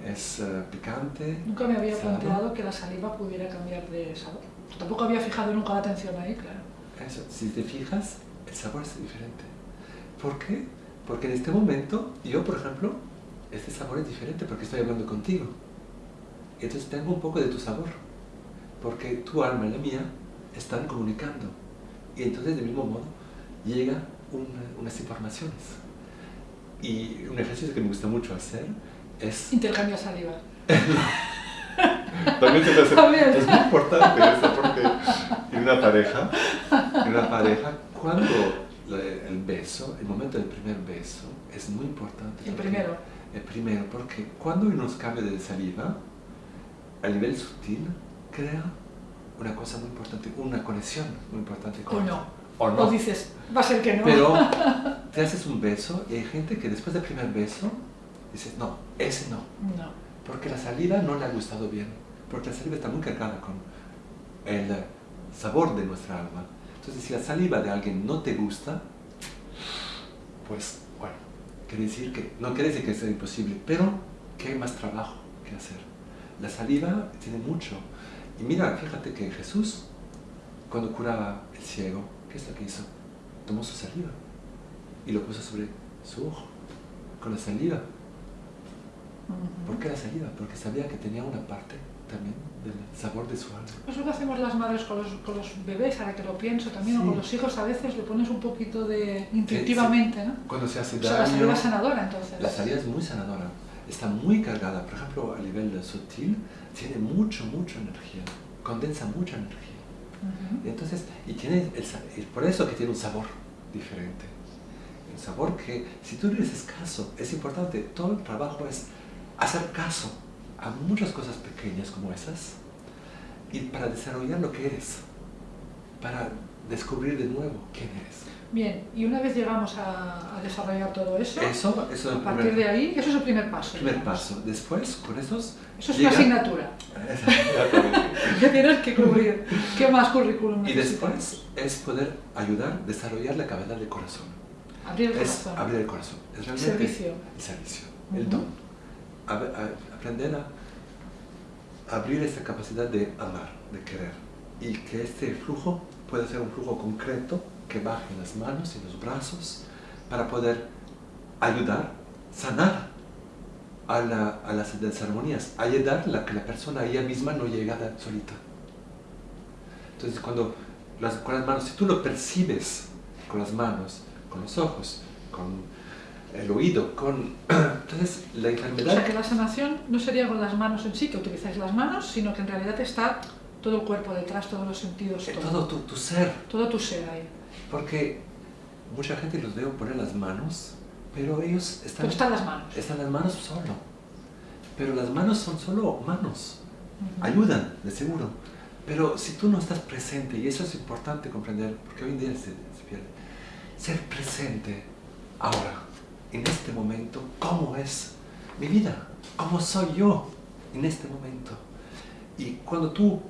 es uh, picante. Nunca me había planteado que la saliva pudiera cambiar de sabor. Tampoco había fijado nunca la atención ahí, claro. Eso, si te fijas, el sabor es diferente. ¿Por qué? Porque en este momento, yo por ejemplo, este sabor es diferente porque estoy hablando contigo. Entonces tengo un poco de tu sabor, porque tu alma y la mía están comunicando. Y entonces, del mismo modo, llega unas informaciones. Y un ejercicio que me gusta mucho hacer es... Intercambio saliva. <laughs> También se hace, <laughs> es muy importante eso porque en una pareja, en una pareja, cuando el beso, el momento del primer beso, es muy importante. El primero primero, porque cuando hay unos cambios de saliva, a nivel sutil, crea una cosa muy importante, una conexión muy importante con o no. O no. O dices, va a ser que no. Pero <laughs> te haces un beso y hay gente que después del primer beso dices, no, ese no. No. Porque la saliva no le ha gustado bien. Porque la saliva está muy cargada con el sabor de nuestra alma. Entonces, si la saliva de alguien no te gusta, pues Quiere decir que, no quiere decir que sea imposible, pero que hay más trabajo que hacer. La saliva tiene mucho. Y mira, fíjate que Jesús, cuando curaba el ciego, ¿qué es lo que hizo? Tomó su saliva y lo puso sobre su ojo, con la saliva. ¿Por qué la saliva? Porque sabía que tenía una parte también del sabor de su alma. Eso que hacemos las madres con los, con los bebés, ahora que lo pienso también, o con los hijos a veces le pones un poquito de intuitivamente, ¿no? Cuando se hace daño... O sea, la saliva es sanadora entonces. La saliva es muy sanadora, está muy cargada, por ejemplo a nivel sutil, tiene mucho, mucha energía, condensa mucha energía. Entonces, y tiene el, por eso que tiene un sabor diferente. Un sabor que, si tú le dices caso, es importante, todo el trabajo es hacer caso a muchas cosas pequeñas como esas y para desarrollar lo que eres, para descubrir de nuevo quién eres. Bien, y una vez llegamos a, desarrollar todo eso, eso, eso a partir de ahí, eso es el primer paso. Primer paso. Después, con esos... Eso es una asignatura. que <laughs> tienes que cubrir. ¿Qué más currículum Y después es poder ayudar, desarrollar la cavidad del corazón. Abrir el es corazón. abrir el corazón. Es realmente servicio. El servicio, el don. Aprender a abrir esa capacidad de amar, de querer. Y que este flujo puede ser un flujo concreto que baje en las manos y los brazos para poder ayudar, sanar a, a las desarmonías, ayudar a que la persona ella misma no llega solita. Entonces cuando con las manos, si tú lo percibes con las manos, con los ojos, con el oído, con... <clears throat> Entonces la enfermedad... O sea que la sanación no sería con las manos en sí, que utilizáis las manos, sino que en realidad está todo el cuerpo detrás, todos los sentidos. Eh, todo, todo tu, tu, ser. Todo tu ser ahí. Porque mucha gente los veo poner las manos, pero ellos están... Pero están las manos. Están las manos solo. Pero las manos son solo manos. Ayudan, de seguro. Pero si tú no estás presente, y eso es importante comprender, porque hoy en día se, se pierde, ser presente ahora, en este momento, cómo es mi vida, cómo soy yo en este momento. Y cuando tú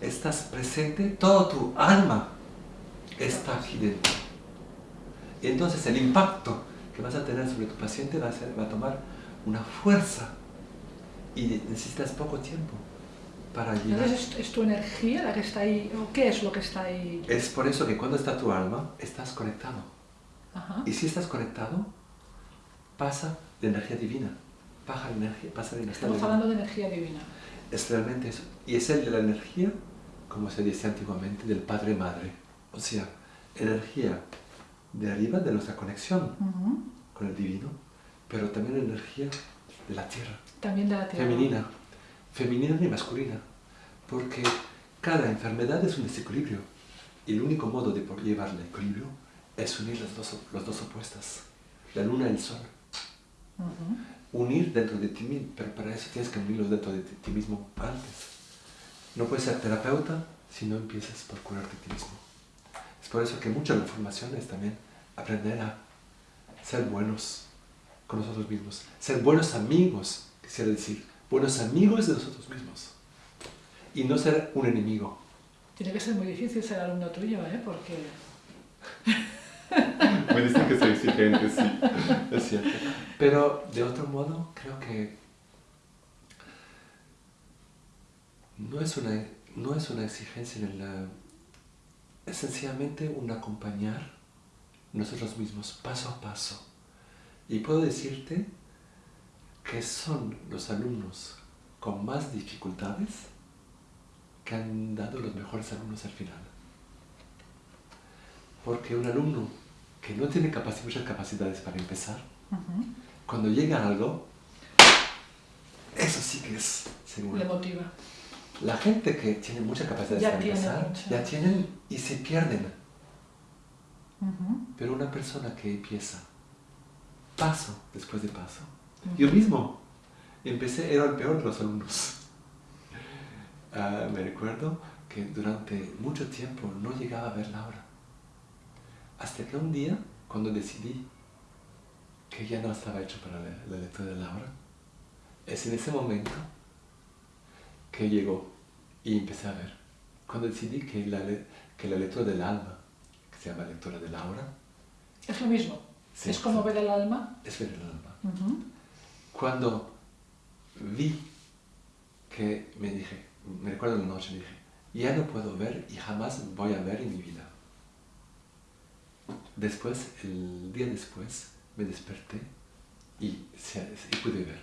estás presente, toda tu alma está aquí dentro. Y entonces el impacto que vas a tener sobre tu paciente va a, ser, va a tomar una fuerza y necesitas poco tiempo para llegar. Entonces es tu energía la que está ahí, o qué es lo que está ahí? Es por eso que cuando está tu alma, estás conectado. Y si estás conectado, pasa de energía divina. Pasa de energía, pasa de energía Estamos hablando de energía divina. Es realmente eso. Y es el de la energía, como se dice antiguamente, del Padre-Madre. O sea, energía de arriba de nuestra conexión con el divino, pero también energía de la tierra. También de la tierra. Femenina. Femenina y masculina. Porque cada enfermedad es un desequilibrio. Y el único modo de llevar el equilibrio es unir las dos, las dos opuestas. La luna y el sol. Unir dentro de ti mismo, pero para eso tienes que unirlos dentro de ti mismo antes. No puedes ser terapeuta si no empiezas por curarte a ti mismo. Es por eso que mucha de la formación es también aprender a ser buenos con nosotros mismos. Ser buenos amigos, quisiera decir, buenos amigos de nosotros mismos. Y no ser un enemigo. Tiene que ser muy difícil ser alumno tuyo, ¿eh? Porque... <laughs> <laughs> Me dicen que soy exigente, sí, es cierto. Pero de otro modo, creo que no es una, no es una exigencia en la... Es sencillamente un acompañar nosotros mismos paso a paso. Y puedo decirte que son los alumnos con más dificultades que han dado los mejores alumnos al final. Porque un alumno que no tiene muchas capacidades para empezar, cuando llega a algo, eso sí que es seguro. Le motiva. La gente que tiene mucha capacidad para empezar, ya tienen y se pierden. Pero una persona que empieza paso después de paso. Yo mismo empecé, era el peor de los alumnos. Ah, me recuerdo que durante mucho tiempo no llegaba a ver la hora. Hasta que un día, cuando decidí que ya no estaba hecho para la, lectura de la hora, es en ese momento que llegó y empecé a ver. Cuando decidí que la, que la lectura del alma, que se llama lectura de la hora, es lo mismo. es como ver el alma. Es ver el alma. Cuando vi que me dije, me recuerdo la noche, me dije, ya no puedo ver y jamás voy a ver en mi vida. Después, el día después, me desperté y, y pude ver.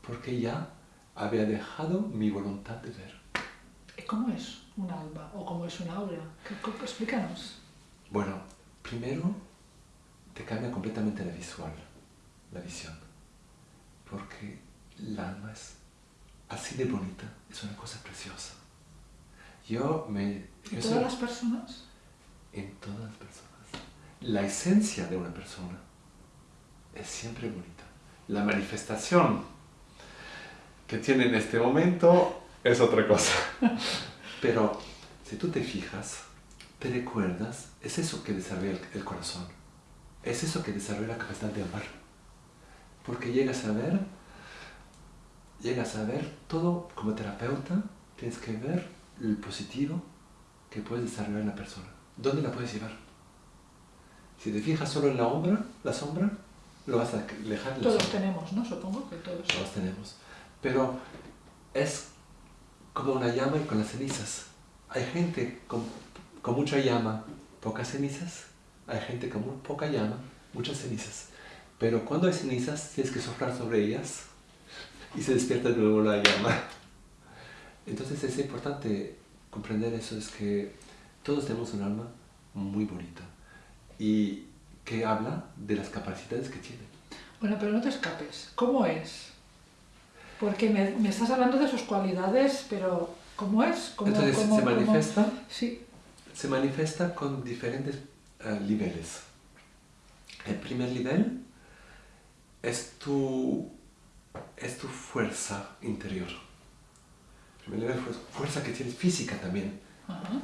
Porque ya había dejado mi voluntad de ver. ¿Cómo es un alma o cómo es una aura? Explícanos. Bueno, primero te cambia completamente la visual, la visión. Porque el alma es así de bonita, es una cosa preciosa. Yo me... ¿En todas las personas? En todas las personas. La esencia de una persona es siempre bonita. La manifestación que tiene en este momento es otra cosa. <laughs> Pero si tú te fijas, te recuerdas, es eso que desarrolla el corazón. Es eso que desarrolla la capacidad de amar. Porque llegas a ver, llegas a ver todo como terapeuta, tienes que ver el positivo que puedes desarrollar en la persona. ¿Dónde la puedes llevar? Si te fijas solo en la sombra, la sombra, lo vas a dejar. Todos tenemos, ¿no? Supongo que todos. Todos tenemos. Pero es como una llama y con las cenizas. Hay gente con, con mucha llama, pocas cenizas. Hay gente con muy poca llama, muchas cenizas. Pero cuando hay cenizas, tienes que soplar sobre ellas y se despierta de nuevo la llama. Entonces es importante comprender eso, es que todos tenemos un alma muy bonita y que habla de las capacidades que tiene. Bueno, pero no te escapes. ¿Cómo es? Porque me, estás hablando de sus cualidades, pero ¿cómo es? ¿Cómo, Entonces se manifiesta, Sí. se manifiesta con diferentes eh, niveles. El primer nivel es tu, es tu fuerza interior. El primer nivel es fuerza que tienes física también.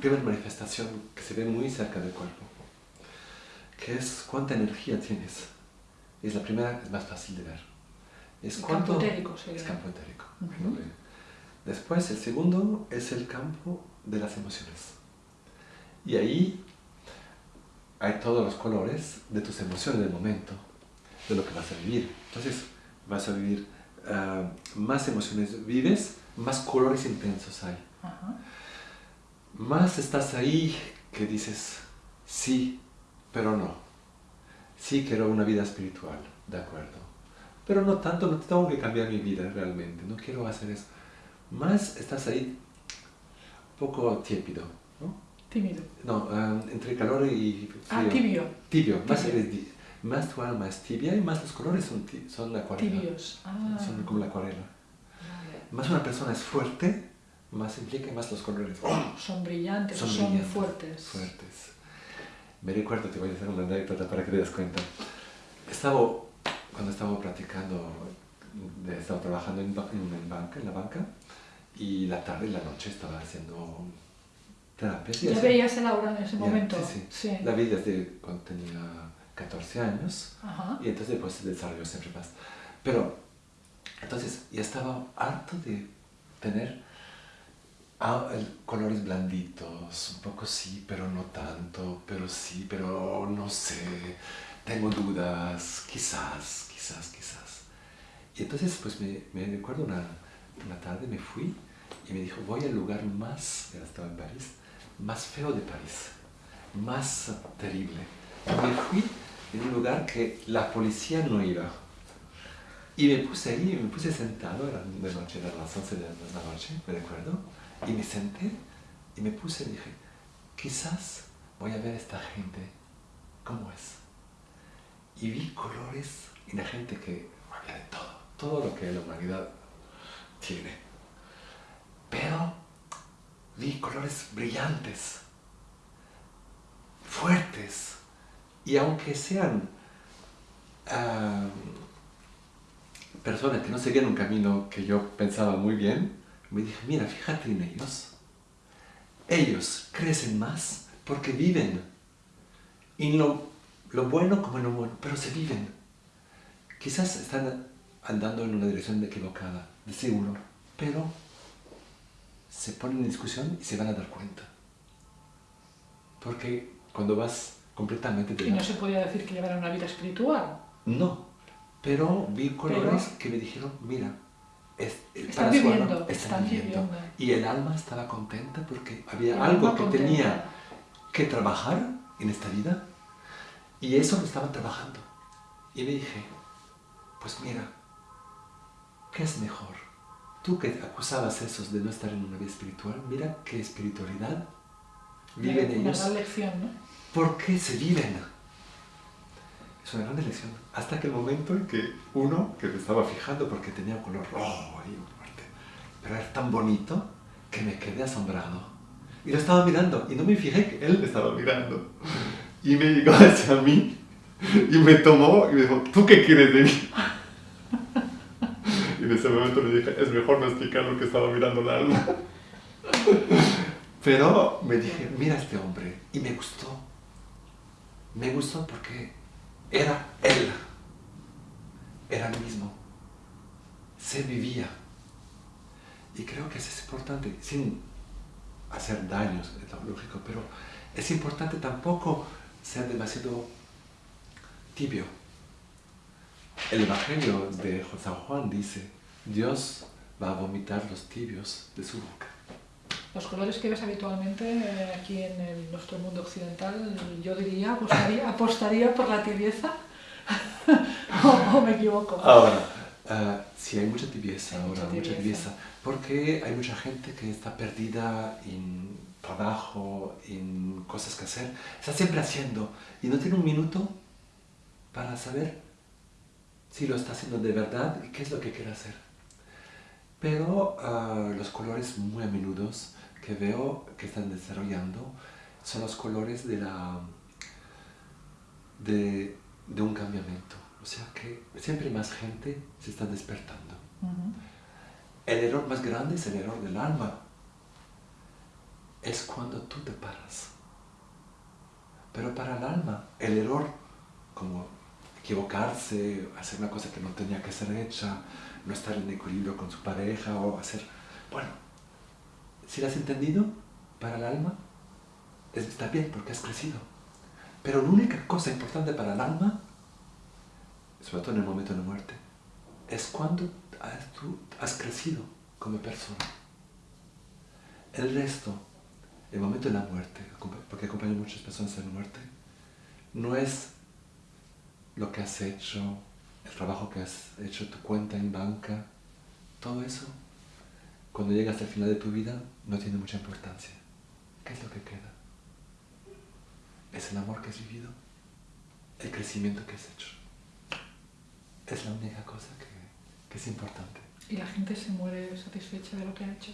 Primera manifestación que se ve muy cerca del cuerpo. Que es cuánta energía tienes. Es la primera, es más fácil de ver. Es cuánto, campo etérico Es campo etérico. Después, el segundo es el campo de las emociones. Y ahí hay todos los colores de tus emociones del momento, de lo que vas a vivir. Entonces, vas a vivir ah, más emociones vives, más colores intensos hay. Más estás ahí que dices, sí, pero no. Sí quiero una vida espiritual, de acuerdo. Pero no tanto, no tengo que cambiar mi vida realmente, no quiero hacer eso. Más estás ahí un poco típido, Tímido. No, um, entre calor y frío. Ah, tibio. Tibio. Más, más tu alma es tibia y más los colores son, son la acuarela. Tibios. Ah. Son como la acuarela. Más una persona es fuerte, más implica más los colores. Son brillantes, son, son fuertes. Fuertes. Me recuerdo, te voy a hacer una anécdota para que te des cuenta. Estaba, cuando estaba practicando, estaba trabajando en, en, banca, en la banca, y la tarde y la noche estaba haciendo ¿Ya veías el aura en ese momento? Sí, sí, La vi desde cuando tenía 14 años y entonces después se desarrolló siempre más. Pero, entonces, ya estaba harto de tener ah, colores blanditos, un poco sí, pero no tanto, pero sí, pero no sé, tengo dudas, quizás, quizás, quizás. Y entonces, pues me, me recuerdo una, una tarde, me fui y me dijo, voy al lugar más, ya estaba en París, más feo de París, más terrible. Me fui en un lugar que la policía no iba. Y me puse ahí, me puse sentado, era de noche, era las 11 de la noche, me recuerdo, y me senté y me puse y dije, quizás voy a ver a esta gente cómo es. Y vi colores y la gente que había de todo, todo lo que la humanidad tiene. Pero vi colores brillantes, fuertes, y aunque sean personas que no seguían un camino que yo pensaba muy bien, me dije, mira, fíjate en ellos. Ellos crecen más porque viven. Y lo, lo bueno como lo bueno, pero se viven. Quizás están andando en una dirección equivocada, de seguro, pero se ponen en discusión y se van a dar cuenta. Porque cuando vas completamente... De ¿Y no se podía decir que llevaran una vida espiritual? No, pero vi colores que me dijeron, mira, están, viviendo, están, viviendo. Y el alma estaba contenta porque había algo que tenía que trabajar en esta vida y eso lo estaban trabajando. Y me dije, pues mira, ¿qué es mejor? tú que acusabas esos de no estar en una vida espiritual, mira qué espiritualidad viven ellos. Lección, ¿no? ¿Por qué se viven? Es una gran lección. Hasta aquel momento en que uno, que me estaba fijando porque tenía un color rojo ahí, fuerte, pero era tan bonito que me quedé asombrado. Y lo estaba mirando y no me fijé que él me estaba mirando. Y me llegó hacia mí y me tomó y me dijo, ¿tú qué quieres de mí? <laughs> en ese momento le dije, es mejor no explicar lo que estaba mirando el alma. Pero me dije, mira a este hombre, y me gustó. Me gustó porque era él. Era el mismo. Se vivía. Y creo que eso es importante, sin hacer daños, es pero es importante tampoco ser demasiado tibio. El Evangelio de San Juan dice, Dios va a vomitar los tibios de su boca. Los colores que ves habitualmente eh, aquí en nuestro mundo occidental, yo diría, apostaría, <laughs> apostaría por la tibieza, <laughs> o, me equivoco. Ahora, uh, sí hay mucha tibieza ahora, mucha tibieza, porque hay mucha gente que está perdida en trabajo, en cosas que hacer, está siempre haciendo y no tiene un minuto para saber si lo está haciendo de verdad y qué es lo que quiere hacer. Pero uh, los colores muy a menudo que veo que están desarrollando son los colores de, la, de, de un cambiamiento. O sea que siempre más gente se está despertando. El error más grande es el error del alma. Es cuando tú te paras. Pero para el alma, el error, como equivocarse, hacer una cosa que no tenía que ser hecha, no estar en equilibrio con su pareja o hacer... Bueno, si lo has entendido, para el alma, está bien porque has crecido. Pero la única cosa importante para el alma sobre todo en el momento de la muerte, es cuando tú has crecido como persona. El resto, el momento de la muerte, porque acompaña a muchas personas en la muerte, no es lo que has hecho, el trabajo que has hecho, tu cuenta en banca, todo eso, cuando llegas al final de tu vida, no tiene mucha importancia. ¿Qué es lo que queda? Es el amor que has vivido, el crecimiento que has hecho es la única cosa que, que, es importante. ¿Y la gente se muere satisfecha de lo que ha hecho?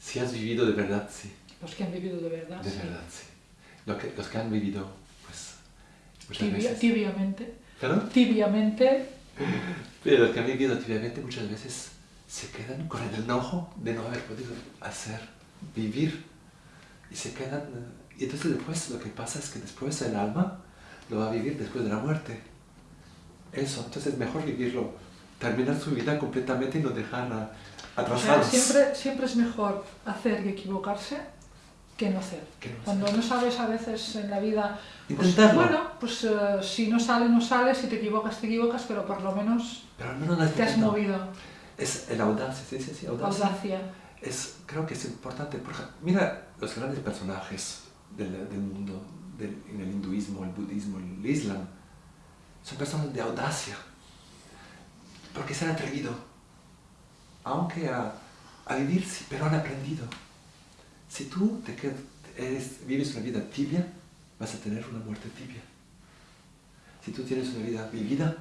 Si has vivido de verdad, sí. Los que han vivido de verdad, De verdad, sí. que, los que han vivido, pues, muchas Tibia, veces... Tibiamente. ¿Perdón? Tibiamente. <laughs> Pero los que han vivido tibiamente muchas veces se quedan con el enojo de no haber podido hacer, vivir. Y se quedan... Y entonces después lo que pasa es que después el alma lo va a vivir después de la muerte eso, entonces es mejor vivirlo, terminar su vida completamente y no dejarla atrasada. siempre, siempre es mejor hacer y equivocarse que no hacer. Cuando no sabes a veces en la vida, pues, bueno, pues uh, si no sale, no sale, si te equivocas, te equivocas, pero por lo menos, pero menos te has movido. Es el audacia, ¿se dice así? Audacia. audacia. Es, creo que es importante, porque mira los grandes personajes del, del mundo, del, en el hinduismo, el budismo, el islam, son personas de audacia, porque se han atrevido, aunque a, a vivir, pero han aprendido. Si tú te vives una vida tibia, vas a tener una muerte tibia. Si tú tienes una vida vivida,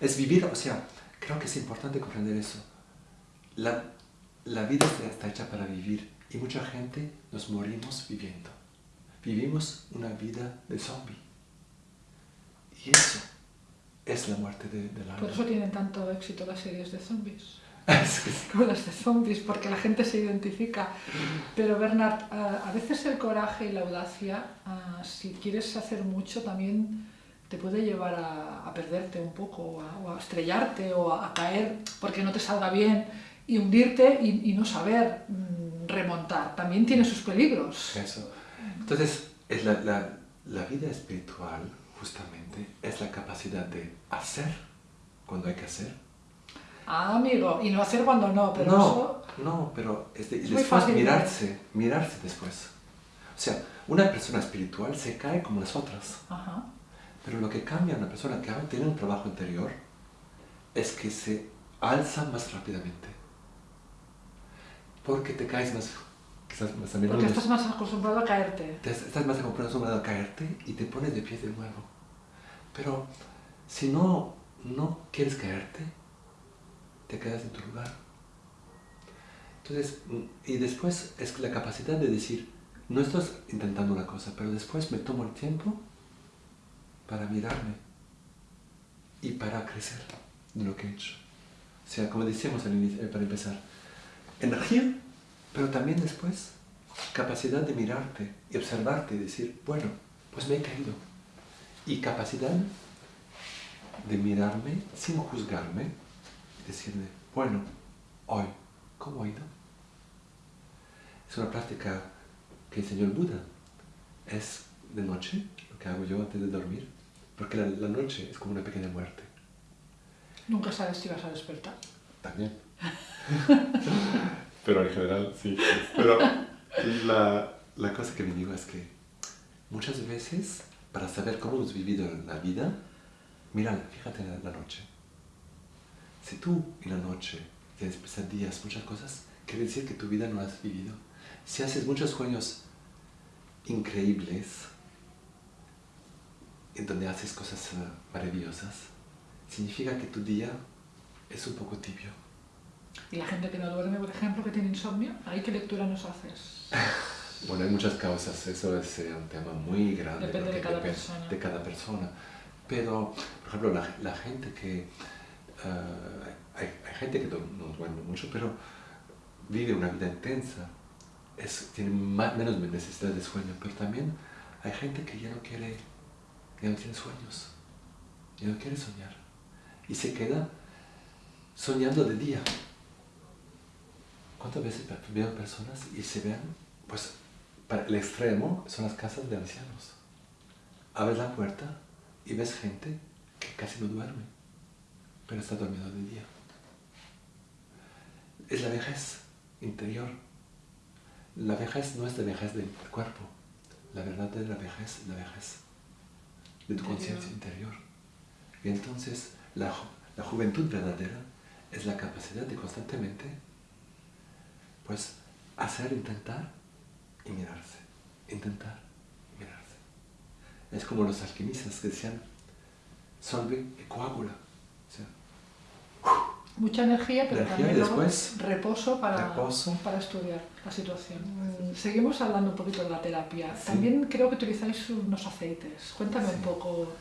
es vivir, o sea, creo que es importante comprender eso. La, la vida está hecha para vivir y mucha gente nos morimos viviendo. Vivimos una vida de zombie. Y eso es la muerte de, la Por eso tienen tanto éxito las series de zombies. <laughs> Como las de zombies, porque la gente se identifica. Pero Bernard, a veces el coraje y la audacia, si quieres hacer mucho, también te puede llevar a, perderte un poco, o a, estrellarte, o a, caer porque no te salga bien, y hundirte y, no saber mm, remontar. También tiene sus peligros. Eso. Entonces, es la, la, la vida espiritual justamente es la capacidad de hacer cuando hay que hacer. Ah, amigo, y no hacer cuando no, pero no, eso... No, pero es después mirarse, mirarse después. O sea, una persona espiritual se cae como las otras. Ajá. Pero lo que cambia a una persona que tiene un trabajo interior es que se alza más rápidamente. Porque te caes más porque estás más acostumbrado a caerte. estás más acostumbrado a caerte y te pones de pie de nuevo. Pero si no, no quieres caerte, te quedas en tu lugar. Entonces, y después es la capacidad de decir, no estás intentando una cosa, pero después me tomo el tiempo para mirarme y para crecer. de lo que he hecho. O sea, como decíamos eh, para empezar, energía, pero también después capacidad de mirarte y observarte y decir, bueno, pues me he caído. Y capacidad de mirarme sin juzgarme y decirle, bueno, hoy, ¿cómo ha ido? Es una práctica que enseñó el Buda. Es de noche, lo que hago yo antes de dormir, porque la, la noche es como una pequeña muerte. Nunca sabes si vas a despertar. También. <laughs> Pero en general, sí. Pero la, la cosa que me digo es que muchas veces, para saber cómo hemos vivido la vida, mira, fíjate en la noche. Si tú en la noche tienes pesadillas, muchas cosas, quiere decir que tu vida no la has vivido. Si haces muchos sueños increíbles, en donde haces cosas eh, maravillosas, significa que tu día es un poco tibio. ¿Y la gente que no duerme, por ejemplo, que tiene insomnio? ¿Ahí qué lectura nos haces? <laughs> bueno, hay muchas causas, eso es eh, un tema muy grande. Depende de cada persona. De cada persona. Pero, por ejemplo, la, la gente que... Eh, hay, hay, gente que no, duerme mucho, pero vive una vida intensa, es, tiene más, menos necesidad de sueño, pero también hay gente que ya no quiere, ya no tiene sueños, ya no quiere soñar, y se queda soñando de día. ¿Cuántas veces veo personas y se ven, pues, para el extremo son las casas de ancianos. Abres la puerta y ves gente que casi no duerme, pero está dormido de día. Es la vejez interior. La vejez no es la vejez del cuerpo, la verdad es la vejez, la vejez de tu conciencia interior. Y entonces la, la juventud verdadera es la capacidad de constantemente pues hacer, intentar y mirarse, intentar y mirarse. Es como los alquimistas que decían, solve y coágula. Mucha energía, pero también después, reposo, para, para estudiar la situación. Seguimos hablando un poquito de la terapia. También creo que utilizáis unos aceites. Cuéntame un poco.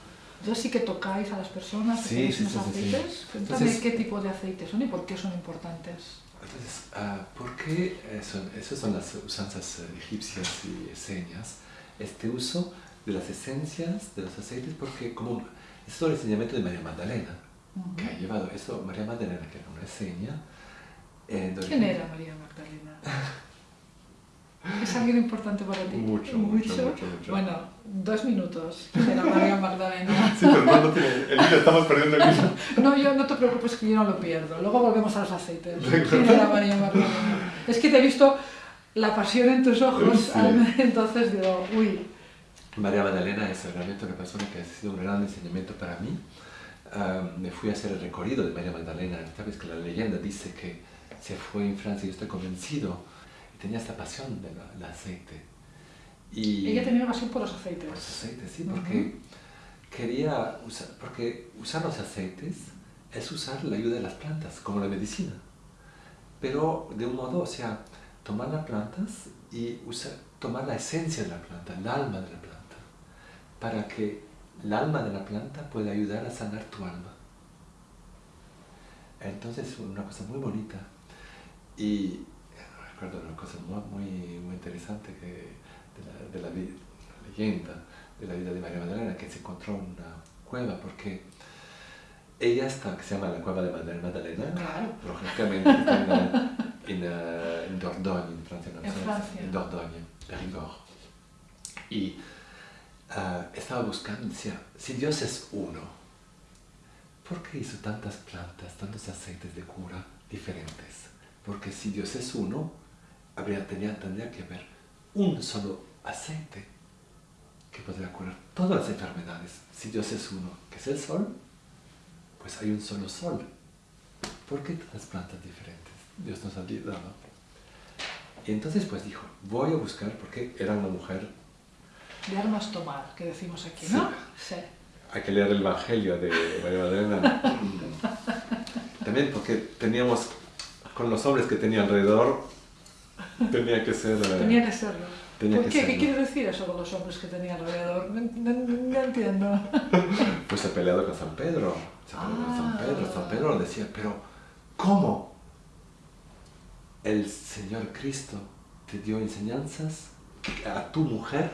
Yo sí que tocáis a las personas, sí, unos aceites. Cuéntame qué tipo de aceites son y por qué son importantes. Entonces, uh, ¿por qué eh, son, esas son las usanzas eh, egipcias y señas? Este uso de las esencias, de los aceites, porque como es todo el enseñamiento de María Magdalena, que ha llevado eso, María Magdalena, que era una seña. Eh, ¿Quién era María Magdalena? <laughs> ¿Es alguien importante para ti? Mucho, mucho, mucho. Bueno, dos minutos de la María Magdalena. <laughs> sí, pero no, no tiene, el hilo, estamos perdiendo el hilo. <laughs> no, yo no te preocupes que yo no lo pierdo. Luego volvemos a los aceites. ¿Quién era María Magdalena? Es que te he visto la pasión en tus ojos, entonces digo, uy. María Magdalena es realmente una persona que ha sido un gran enseñamiento para mí. Me fui a hacer el recorrido de María Magdalena. Sabes que la leyenda dice que se fue en Francia y yo estoy convencido tenía esta pasión del aceite. Y Ella tenía pasión por los aceites. Por los aceites, sí, porque quería usar, porque usar los aceites es usar la ayuda de las plantas, como la medicina. Pero de un modo, o sea, tomar las plantas y usar, tomar la esencia de la planta, el alma de la planta, para que el alma de la planta pueda ayudar a sanar tu alma. Entonces, es una cosa muy bonita. Y recuerdo una cosa muy, muy interesante que de, la, leyenda de la vida de María Magdalena, que se encontró en una cueva, porque ella está, que se llama la cueva de Magdalena, claro. lógicamente está en, en, Dordogne, en Francia, en, Francia. en Dordogne, Périgord. Y uh, estaba buscando, decía, si Dios es uno, ¿por qué hizo tantas plantas, tantos aceites de cura diferentes? Porque si Dios es uno, habría, tendría que haber un solo aceite que podría curar todas las enfermedades. Si Dios es uno, que es el sol, pues hay un solo sol. ¿Por qué todas plantas diferentes? Dios nos ha dado. Y entonces pues dijo, voy a buscar, porque era una mujer... De armas tomar, que decimos aquí, ¿no? Sí. Hay que leer el Evangelio de María Magdalena. También porque teníamos, con los hombres que tenía alrededor, Tenía que ser... Eh, Tenía que serlo. ¿Por qué? ¿Qué quiere decir eso con los hombres que tenía alrededor? No, entiendo. <laughs> Pues se ha peleado con San Pedro. Se ha peleado con San Pedro. San Pedro decía, pero ¿cómo? El Señor Cristo te dio enseñanzas a tu mujer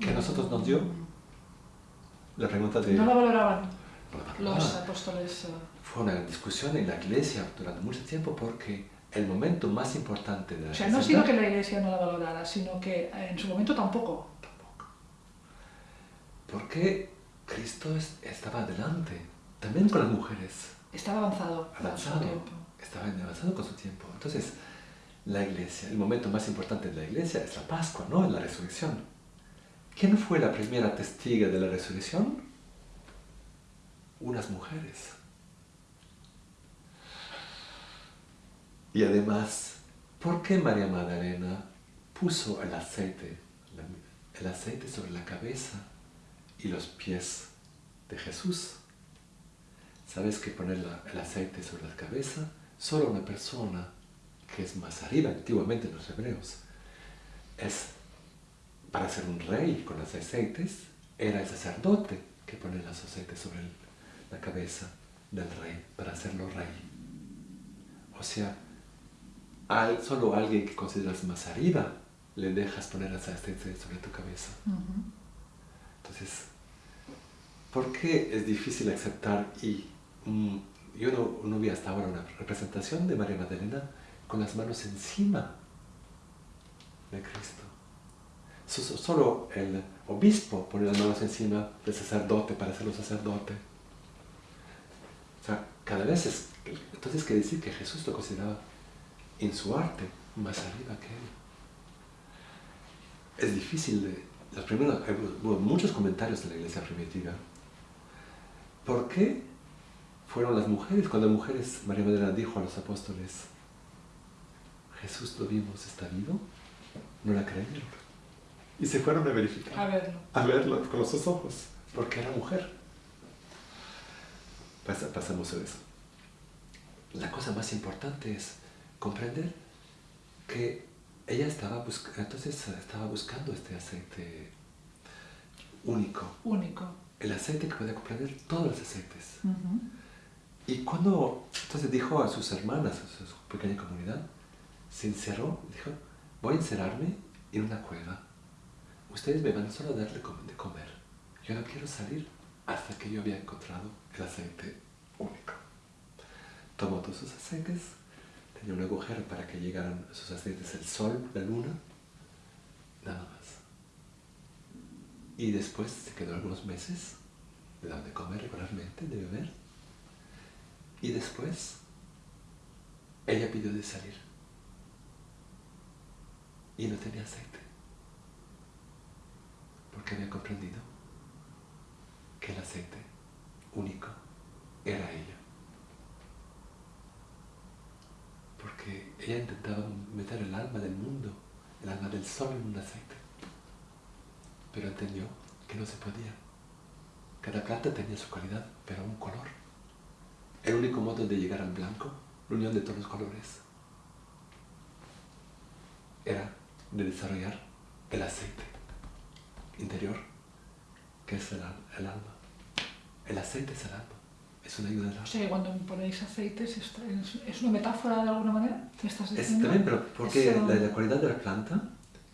que a nosotros nos dio. La pregunta de... No la valoraban los apóstoles. Eh. Fue una discusión en la iglesia durante mucho tiempo porque el momento más importante de la O sea, no sino que la iglesia no la valorara, sino que en su momento tampoco. Tampoco. Porque Cristo estaba adelante, también con las mujeres. Estaba avanzado, avanzado con su tiempo. Estaba avanzado con su tiempo. Entonces, la iglesia, el momento más importante de la iglesia es la Pascua, no la resurrección. ¿Quién fue la primera testiga de la resurrección? Unas mujeres. Y además, ¿por qué María Magdalena puso el aceite, el aceite sobre la cabeza y los pies de Jesús? ¿Sabes que poner el aceite sobre la cabeza? Solo una persona que es más arriba, antiguamente en los hebreos, es para ser un rey con los aceites, era el sacerdote que pone los aceites sobre la cabeza del rey para hacerlo rey. O sea, al, solo alguien que consideras más arriba le dejas poner ese aceite sobre tu cabeza. Entonces, ¿por qué es difícil aceptar y mm, yo no, no, vi hasta ahora una representación de María Magdalena con las manos encima de Cristo? Solo el obispo pone las manos encima del sacerdote para hacerlo sacerdote. O sea, cada vez es... Entonces quiere decir que Jesús lo consideraba en su arte más arriba que él. Es difícil de... Los primeros, muchos comentarios de la iglesia primitiva. ¿Por qué fueron las mujeres? Cuando las mujeres, María Madera dijo a los apóstoles, Jesús lo vimos, ¿está vivo? No la creyeron. Y se fueron a verificar. A verlo. A verlo con los ojos, porque era mujer. pasamos a eso. La cosa más importante es comprender que ella estaba, entonces estaba buscando este aceite único. Único. El aceite que puede comprender todos los aceites. Y cuando entonces dijo a sus hermanas, a su pequeña comunidad, se encerró, dijo, voy a encerrarme en una cueva. Ustedes me van solo a darle de comer. Yo no quiero salir hasta que yo había encontrado el aceite único. Tomó todos sus aceites, tenía un agujero para que llegaran sus aceites el sol, la luna, nada más. Y después se quedó algunos meses, de comer regularmente, de beber. Y después ella pidió de salir. Y no tenía aceite. Porque había comprendido que el aceite único era ella. porque ella intentaba meter el alma del mundo, el alma del sol en un aceite, pero entendió que no se podía. Cada planta tenía su calidad, pero un color. El único modo de llegar al blanco, la unión de todos los colores, era de desarrollar el aceite interior, que es el alma. El aceite es el alma es una ayuda O sea, cuando ponéis aceites, ¿es una metáfora de alguna manera? estás diciendo? Es también, pero porque la, cualidad de la planta,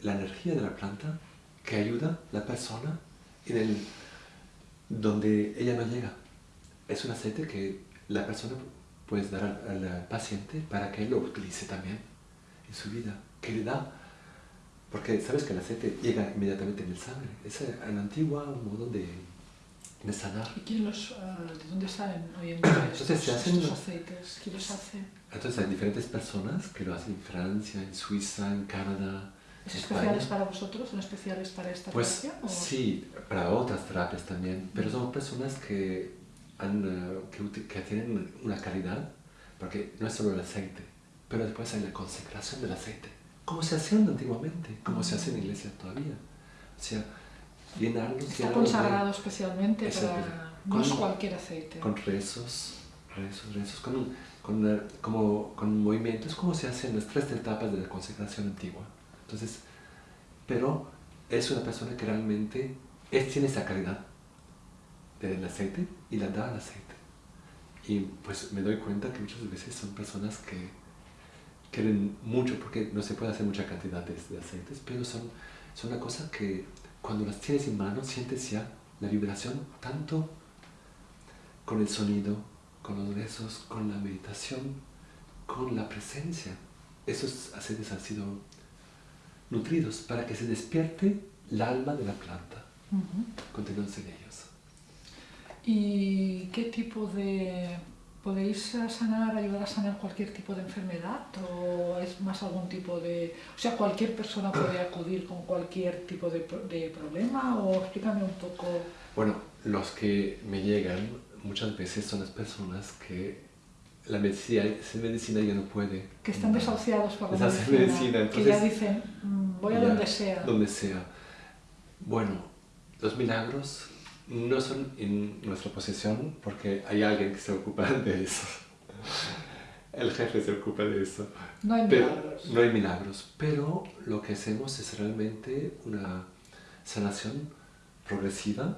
la energía de la planta, que ayuda a la persona en el, donde ella no llega. Es un aceite que la persona puede dar al, paciente para que él lo utilice también en su vida, que le da porque sabes que el aceite llega inmediatamente en el sangre. Es el antiguo modo de, de sanar. ¿Y los, ah, de dónde salen hoy en día entonces, se hacen, aceites? ¿Quién los hace? Entonces hay diferentes personas que lo hacen en Francia, en Suiza, en Canadá. ¿Es especiales para vosotros? ¿Son especiales para esta pues, terapia? Sí, para otras terapias también, pero son personas que, han, eh, que, que tienen una calidad, porque no es solo el aceite, pero después hay la consecración del aceite, como se hacía antiguamente, como se hace en la iglesia todavía. O sea, Está consagrado especialmente para... no es cualquier aceite. Con rezos, rezos, rezos, con, con, como, con movimientos como se hacen las tres etapas de la consagración antigua. Entonces, pero es una persona que realmente es, tiene esa calidad del aceite y la da al aceite. Y pues me doy cuenta que muchas veces son personas que quieren mucho, porque no se puede hacer mucha cantidad de, aceites, pero son, son una cosa que cuando las tienes en mano sientes ya la vibración tanto con el sonido, con los besos, con la meditación, con la presencia. Esos aceites han sido nutridos para que se despierte el alma de la planta, uh en ellos. ¿Y qué tipo de... ¿Podéis sanar, ayudar a sanar cualquier tipo de enfermedad o es más algún tipo de... O sea, cualquier persona puede acudir con cualquier tipo de, de problema o explícame un poco... Bueno, los que me llegan muchas veces son las personas que la medicina, medicina ya no puede. Que están desahuciados por la medicina, que ya dicen, mm, voy a donde sea. Donde sea. Bueno, los milagros no son en nuestra posesión porque hay alguien que se ocupa <laughs> de eso. El jefe se ocupa de eso. No hay milagros. No hay milagros, pero lo que hacemos es realmente una sanación progresiva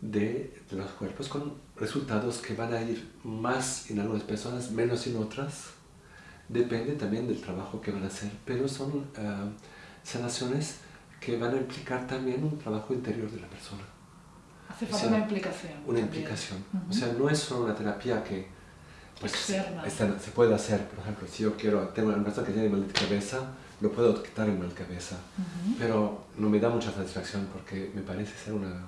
de, de los cuerpos con resultados que van a ir más en algunas personas, menos en otras. Depende también del trabajo que van a hacer, pero son uh, sanaciones que van a implicar también un trabajo interior de la persona. Hace falta una implicación. Una implicación. O sea, no es solo una terapia que pues, se puede hacer. Por ejemplo, si yo quiero, tengo una persona que tiene mal de cabeza, lo puedo quitar el mal de cabeza. Pero no me da mucha satisfacción porque me parece ser una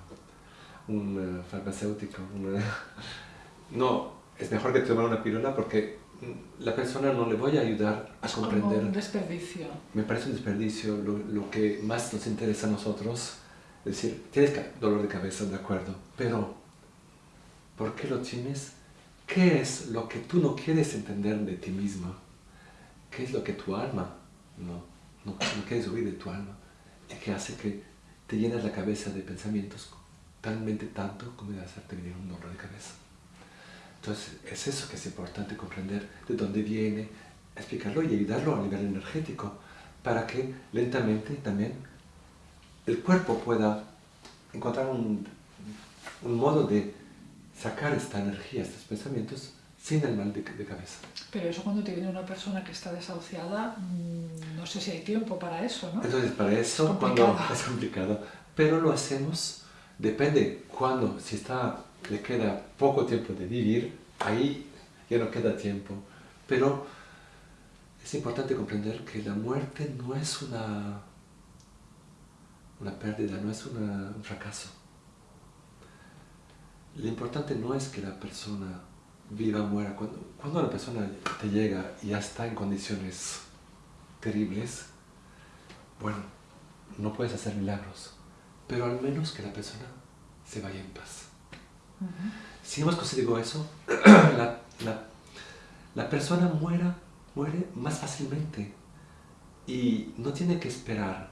un farmacéutico. <laughs> No, es mejor que tomar una píldora porque la persona no le voy a ayudar a comprender. un desperdicio. Me parece un desperdicio. Lo, lo, que más nos interesa a nosotros decir, tienes dolor de cabeza, de acuerdo, pero ¿por qué lo tienes? ¿Qué es lo que tú no quieres entender de ti mismo? ¿Qué es lo que tu alma no, no, no quieres oír de tu alma? Y que hace que te llenas la cabeza de pensamientos talmente tanto como de hacerte venir un dolor de cabeza. Entonces, es eso que es importante comprender de dónde viene, explicarlo y ayudarlo a nivel energético, para que lentamente también el cuerpo pueda encontrar un, un modo de sacar esta energía, estos pensamientos, sin el mal de, cabeza. Pero eso cuando te viene una persona que está desahuciada, mm, no sé si hay tiempo para eso, ¿no? Entonces, para eso, es cuando <laughs> es complicado, pero lo hacemos Depende cuando, si está, le queda poco tiempo de vivir, ahí ya no queda tiempo. Pero es importante comprender que la muerte no es una, una pérdida, no es un fracaso. Lo importante no es que la persona viva o muera. Cuando, cuando una persona te llega y ya está en condiciones terribles, bueno, no puedes hacer milagros pero al menos que la persona se vaya en paz. Si hemos conseguido eso, <clears throat> la, la, persona muera, muere más fácilmente y no tiene que esperar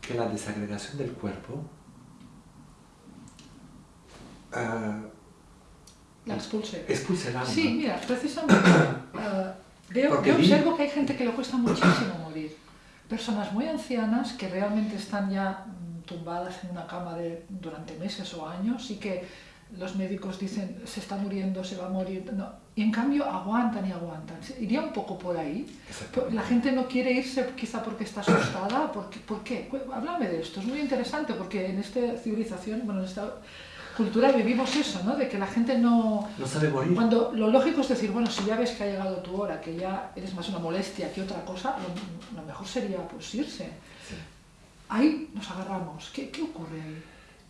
que la desagregación del cuerpo uh, la expulse. expulse el alma. Sí, mira, precisamente uh, <coughs> veo, observo que hay gente que le cuesta muchísimo morir. Personas muy ancianas que realmente están ya tumbadas en una cama de, durante meses o años y que los médicos dicen se está muriendo, se va a morir, no. y en cambio aguantan y aguantan. Iría un poco por ahí. La gente no quiere irse quizá porque está asustada. Porque, ¿Por qué? Háblame de esto, es muy interesante porque en esta civilización, bueno, en esta cultura vivimos eso, ¿no? De que la gente no... No sabe morir. Cuando lo lógico es decir, bueno, si ya ves que ha llegado tu hora, que ya eres más una molestia que otra cosa, lo, lo mejor sería pues irse ahí nos agarramos. ¿Qué, qué ocurre ahí?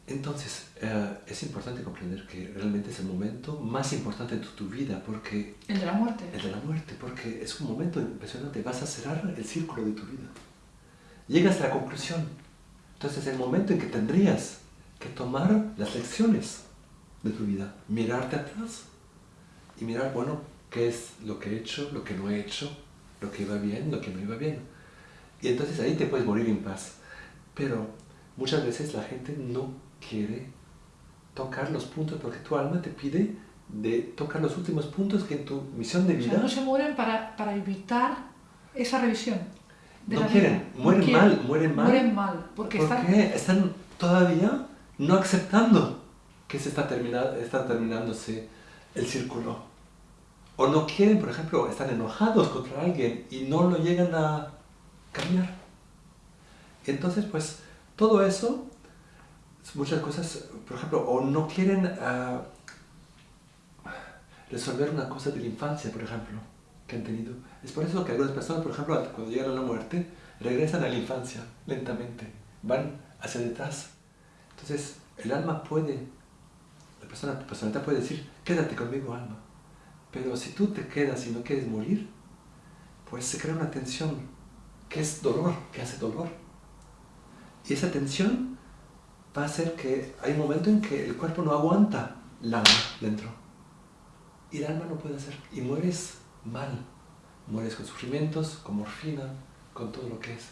Entonces, eh, es importante comprender que realmente es el momento más importante de tu, vida, porque... El de la muerte. El de la muerte, porque es un momento impresionante, vas a cerrar el círculo de tu vida. Llegas a la conclusión. Entonces es el momento en que tendrías que tomar las lecciones de tu vida, mirarte atrás y mirar, bueno, qué es lo que he hecho, lo que no he hecho, lo que iba bien, lo que no iba bien. Y entonces ahí te puedes morir en paz. Pero muchas veces la gente no quiere tocar los puntos porque tu alma te pide de tocar los últimos puntos que en tu misión de vida... O sea, no se mueren para, para evitar esa revisión. no quieren, mueren mal, mueren mal. Mueren mal, porque están... están todavía no aceptando que se está, terminando, está terminándose el círculo. O no quieren, por ejemplo, están enojados contra alguien y no lo llegan a cambiar. Entonces, pues, todo eso, muchas cosas, por ejemplo, o no quieren uh, resolver una cosa de la infancia, por ejemplo, que han tenido. Es por eso que algunas personas, por ejemplo, cuando llegan a la muerte, regresan a la infancia lentamente, van hacia detrás. Entonces, el alma puede, la persona, la personalidad puede decir, quédate conmigo, alma. Pero si tú te quedas y no quieres morir, pues se crea una tensión que es dolor, que hace dolor. Y esa tensión va a hacer que hay un momento en que el cuerpo no aguanta el alma dentro. Y el alma no puede hacer. Y mueres mal. Mueres con sufrimientos, con morfina, con todo lo que es.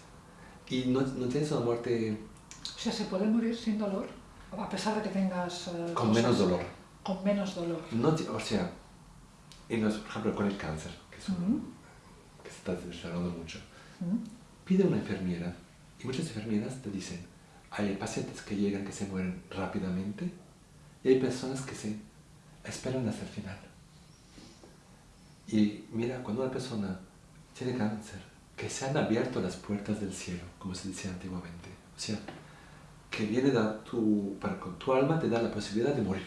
Y no, no tienes una muerte... O sea, ¿se puede morir sin dolor? A pesar de que tengas... Eh, con menos dolor. Con menos dolor. No, o sea, y por ejemplo con el cáncer, que, es que se está desarrollando mucho. Pide una enfermera y muchas enfermeras te dicen, hay pacientes que llegan que se mueren rápidamente y hay personas que se esperan hasta el final. Y mira, cuando una persona tiene cáncer, que se han abierto las puertas del cielo, como se decía antiguamente. O sea, que viene da tu, para tu alma te da la posibilidad de morir,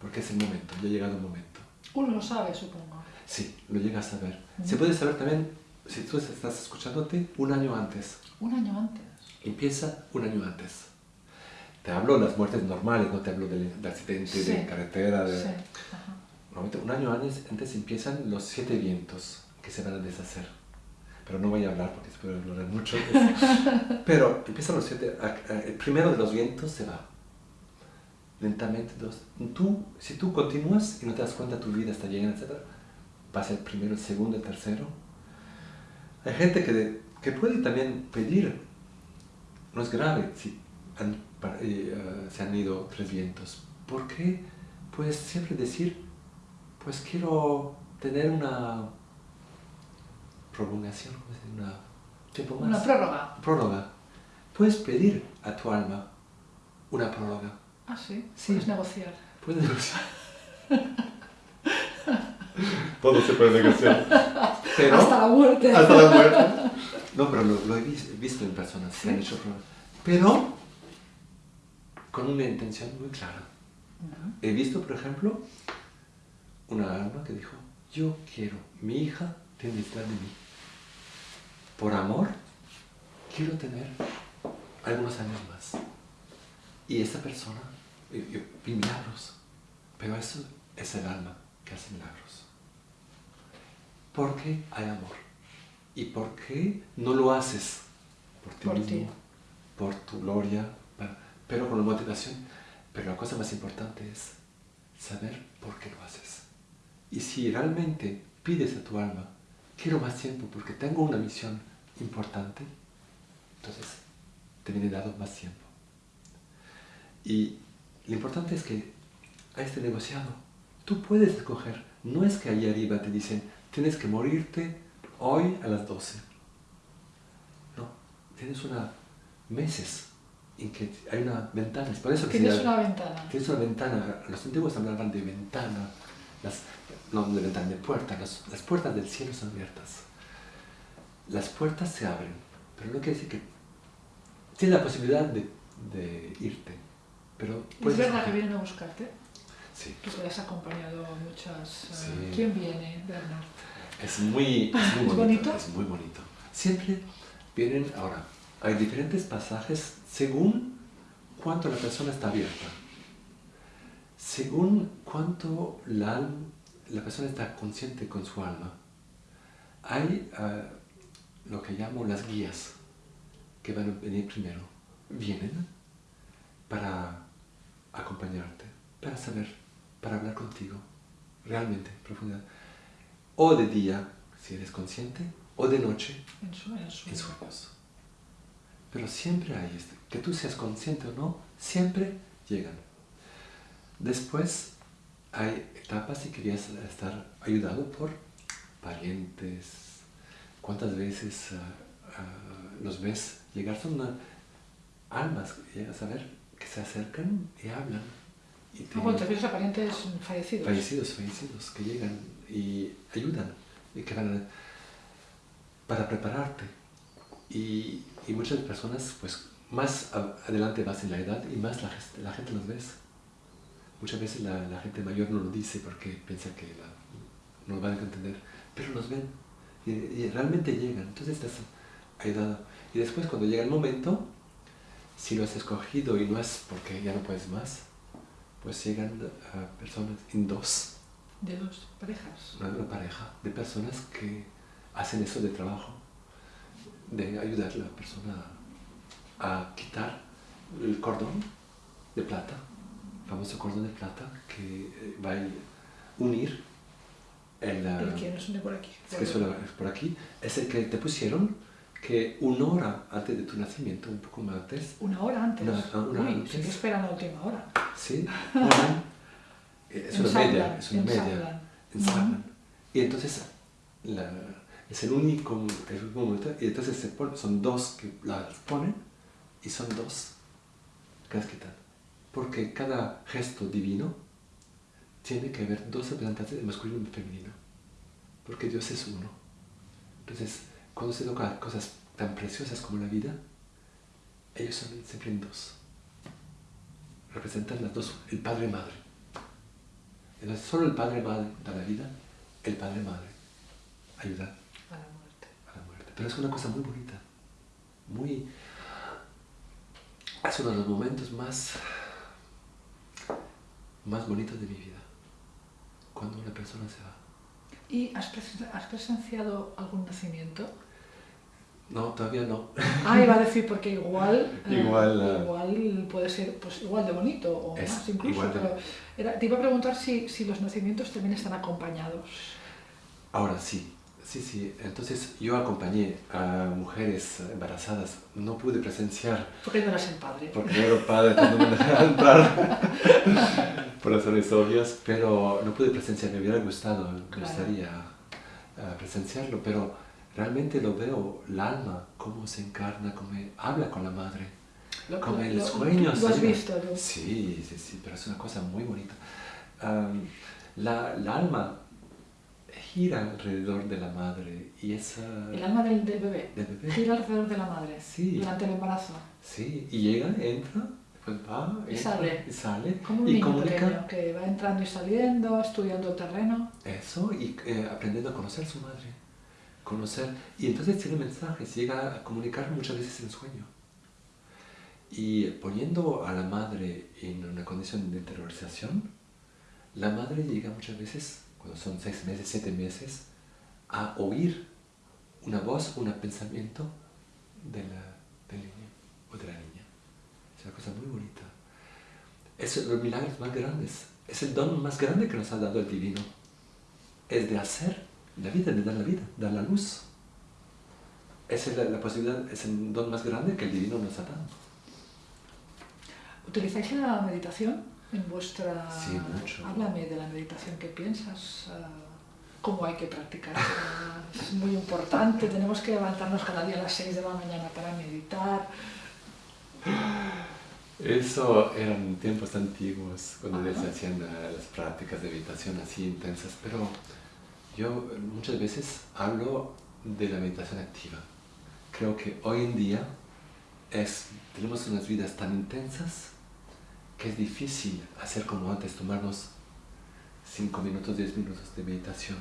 porque es el momento, ya ha llegado el momento. Uno lo sabe, supongo. Sí, lo llega a saber. Se puede saber también, si tú estás escuchándote, un año antes. Un año antes. Empieza un año antes. Te hablo de las muertes normales, no te hablo del, accidente de carretera. De... Sí. un año antes, antes empiezan los siete vientos que se van a deshacer. Pero no voy a hablar porque puede hablar mucho. <laughs> Pero empiezan los siete. El primero de los vientos se va. Lentamente. Dos. Tú, si tú continúas y no te das cuenta, tu vida está llena, etc., pasa el primero, el segundo, el tercero. Hay gente que, que puede también pedir no es grave si eh, eh, se han ido tres vientos. ¿Por qué? Puedes siempre decir, pues quiero tener una prolongación, una tiempo más. Una prórroga. Prórroga. Puedes pedir a tu alma una prórroga. Ah, sí. sí. Puedes negociar. Puedes negociar. Todo se puede negociar. <laughs> hasta la muerte. Hasta la muerte. No, pero lo, he visto en personas que han hecho Pero con una intención muy clara. He visto, por ejemplo, una alma que dijo, yo quiero, mi hija tiene que de mí. Por amor, quiero tener algunos años más. Y esa persona, vi milagros, pero eso es el alma que hace milagros. Porque hay amor. ¿Y por qué no lo haces? Por ti mismo, por tu gloria, pero con la motivación. Pero la cosa más importante es saber por qué lo haces. Y si realmente pides a tu alma, quiero más tiempo porque tengo una misión importante, entonces te viene dado más tiempo. Y lo importante es que a este negociado, tú puedes escoger. No es que ahí arriba te dicen, tienes que morirte hoy a las 12. No, tienes una meses en que hay una ventana. por eso tienes una ventana. Tienes una ventana. Los antiguos hablaban de ventana, las, no de ventana, de puerta. las puertas del cielo son abiertas. Las puertas se abren, pero no quiere decir que tienes la posibilidad de, de irte. Pero ¿Es verdad que vienen a buscarte? Sí. Que te has acompañado muchas... Eh, ¿Quién viene, Bernard? Es muy, muy bonito, Es muy bonito. Siempre vienen, ahora, hay diferentes pasajes según cuánto la persona está abierta. Según cuánto la, la persona está consciente con su alma. Hay ah, lo que llamo las guías que van a venir primero. Vienen para acompañarte, para saber, para hablar contigo, realmente, profundidad o de día, si eres consciente, o de noche, en sueños. En sueños. Pero siempre hay este, que tú seas consciente o no, siempre llegan. Después hay etapas y querías estar ayudado por parientes. ¿Cuántas veces ah, ah, los ves llegar, son almas, llegas a ver, que se acercan y hablan. Y te, ah, te refieres a parientes fallecidos. Fallecidos, fallecidos, que llegan y ayudan, y que van para prepararte. Y, y, muchas personas, pues más adelante vas en la edad y más la, la gente los ves. Muchas veces la, la, gente mayor no lo dice porque piensa que no lo van a entender, pero los ven y, realmente llegan. Entonces estás ayudado. Y después cuando llega el momento, si lo has escogido y no es porque ya no puedes más, pues llegan a personas en dos. ¿De dos parejas? Una, pareja de personas que hacen eso de trabajo, de ayudar a la persona a quitar el cordón de plata, el famoso cordón de plata que eh, va a unir el... ¿El quién es por aquí? Es que suele por aquí. Es el que te pusieron que una hora antes de tu nacimiento, un poco más antes. ¿Una hora antes? Una, una Uy, antes. que esperan la última hora. Sí, una, es una media, es una media. Ensablan. Y entonces la, es el único, el único momento, y entonces se pone, son dos que las ponen y son dos que las quitan. Porque cada gesto divino tiene que haber dos representantes de masculino y femenino. Porque Dios es uno. Entonces, cuando se toca cosas tan preciosas como la vida, ellos son siempre en dos. Representan las dos, el padre y madre. Solo el padre madre da la vida, el padre madre ayuda a la muerte. A la muerte. Pero es una cosa muy bonita, muy... Es uno de los momentos más, más bonitos de mi vida, cuando una persona se va. ¿Y has, presenciado algún nacimiento? No, todavía no. Ah, iba a decir, porque igual, eh, igual, eh, igual puede ser pues, igual de bonito o más incluso. Pero te iba a preguntar si, si los nacimientos también están acompañados. Ahora sí, sí, sí. Entonces yo acompañé a mujeres embarazadas. No pude presenciar. Porque no eras el padre. Porque no era el padre, no me dejaban entrar. <laughs> por razones obvias, pero no pude presenciar. Me hubiera gustado, me gustaría eh, presenciarlo, pero realmente lo veo, el alma, cómo se encarna, cómo habla con la madre, lo, como el sueño. ¿Lo has visto? Sí, sí, sí, pero es una cosa muy bonita. la, alma gira alrededor de la madre y esa... El alma del, bebé, gira alrededor de la madre sí. durante el embarazo. Sí, y llega, entra, pues va, y sale. Y sale. Como un y niño pequeño que va entrando y saliendo, estudiando el terreno. Eso, y eh, aprendiendo a conocer a su madre conocer. Y entonces tiene mensajes, llega a comunicar muchas veces en sueño. Y poniendo a la madre en una condición de interiorización, la madre llega muchas veces, cuando son seis meses, siete meses, a oír una voz, un pensamiento de la, del niño o de la niña. Es una cosa muy bonita. Es los milagros más grandes. Es el don más grande que nos ha dado el divino. Es de hacer la vida, de dar la vida, dar la luz. Esa es la, posibilidad, es el don más grande que el divino nos ha dado. ¿Utilizáis la meditación en vuestra...? Sí, mucho. Háblame de la meditación que piensas, ah, cómo hay que practicar. <laughs> es muy importante, tenemos que levantarnos cada día a las 6 de la mañana para meditar. Eso eran tiempos antiguos, cuando se hacían las prácticas de meditación así intensas, pero yo muchas veces hablo de la meditación activa. Creo que hoy en día es, tenemos unas vidas tan intensas que es difícil hacer como antes, tomarnos 5 minutos, 10 minutos de meditación.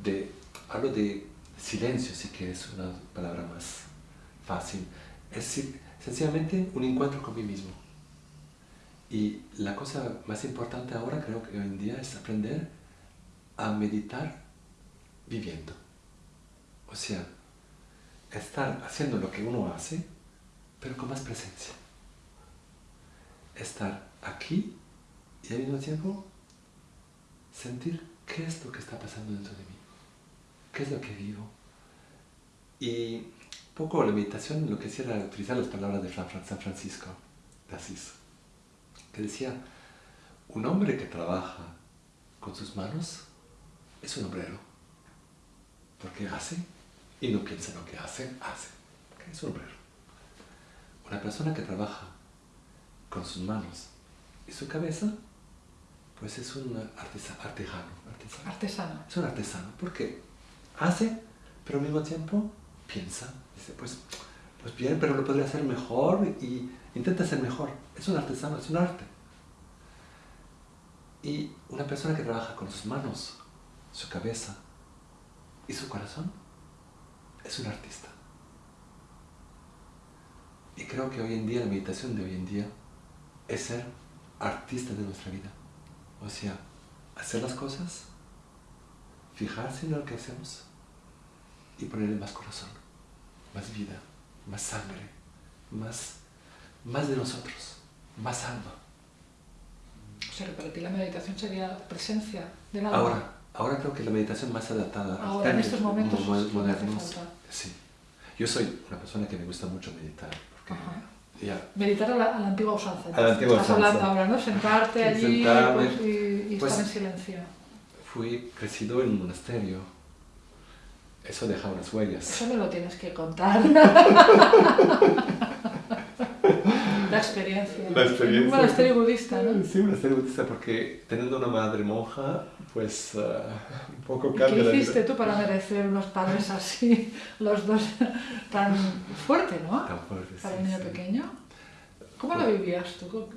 De, hablo de silencio, si que es una palabra más fácil. Es sencillamente un encuentro con mí mismo. Y la cosa más importante ahora creo que hoy en día es aprender a meditar viviendo. O sea, estar haciendo lo que uno hace, pero con más presencia. Estar aquí y al mismo tiempo sentir qué es lo que está pasando dentro de mí, qué es lo que vivo. Y poco la meditación lo que hacía era utilizar las palabras de San Francisco de Asís, que decía, un hombre que trabaja con sus manos es un obrero porque hace y no piensa en lo que hace, hace. es un obrero. Una persona que trabaja con sus manos y su cabeza, pues es un artesano. Artesano. artesano. Es un artesano, porque hace, pero al mismo tiempo piensa. Dice, pues, pues bien, pero lo podría hacer mejor y intenta ser mejor. Es un artesano, es un arte. Y una persona que trabaja con sus manos, su cabeza y su corazón, es un artista. Y creo que hoy en día, la meditación de hoy en día, es ser artista de nuestra vida. O sea, hacer las cosas, fijarse en lo que hacemos y ponerle más corazón, más vida, más sangre, más, más de nosotros, más alma. O sea, que para ti la meditación sería presencia del alma. Ahora, ahora creo que la meditación más adaptada ahora, en estos momentos modernos. Sí. Yo soy una persona que me gusta mucho meditar. Porque ya, Meditar a la, antigua usanza. A la antigua Estás hablando ahora, ¿no? Sentarte allí pues, y, pues, estar en silencio. Fui crecido en un monasterio. Eso deja unas huellas. Eso me lo tienes que contar. <laughs> La experiencia. La experiencia. Un monasterio budista, ¿no? Sí, un monasterio budista, porque teniendo una madre monja, pues uh, un poco cambia ¿Qué hiciste tú para merecer unos padres así, <laughs> los dos, tan fuerte, ¿no? Tan fuerte, Para sí, un niño sí. pequeño. ¿Cómo lo vivías tú?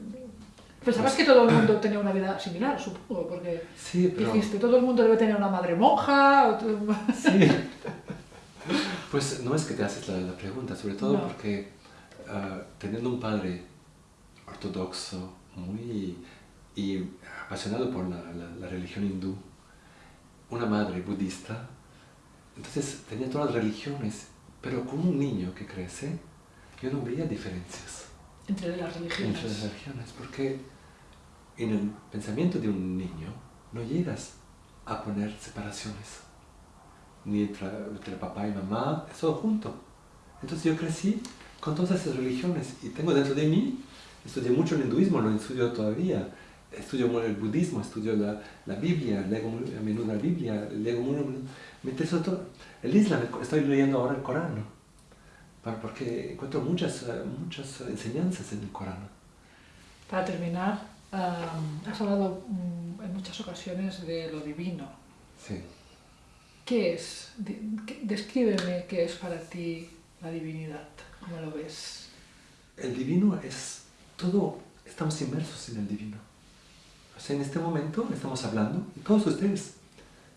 Pensabas que todo el mundo tenía una vida similar, supongo, porque sí, pero... dijiste, todo el mundo debe tener una madre monja. O tú... Sí. Pues no es que te haces la, la pregunta, sobre todo No. porque uh, teniendo un padre ortodoxo, muy y apasionado por la, la, la religión hindú, una madre budista, entonces tenía todas las religiones, pero con un niño que crece, yo no veía diferencias Entre las religiones. entre las religiones, porque en el pensamiento de un niño no llegas a poner separaciones, ni entre, entre papá y mamá, es todo junto. Entonces yo crecí con todas esas religiones y tengo dentro de mí, estudié mucho el hinduismo, lo estudio todavía, estudio el budismo, estudio la, la Biblia, leo muy a menudo la Biblia, leo muy, interesó todo. El Islam, estoy leyendo ahora el Corán, ¿no? Porque encuentro muchas, eh, muchas enseñanzas en el Corán. Para terminar, um, has hablado um, en muchas ocasiones de lo divino. Sí. ¿Qué es? Descríbeme qué es para ti la divinidad. ¿Cómo lo ves? El divino es todo, estamos inmersos en el divino. O sea, en este momento estamos hablando y todos ustedes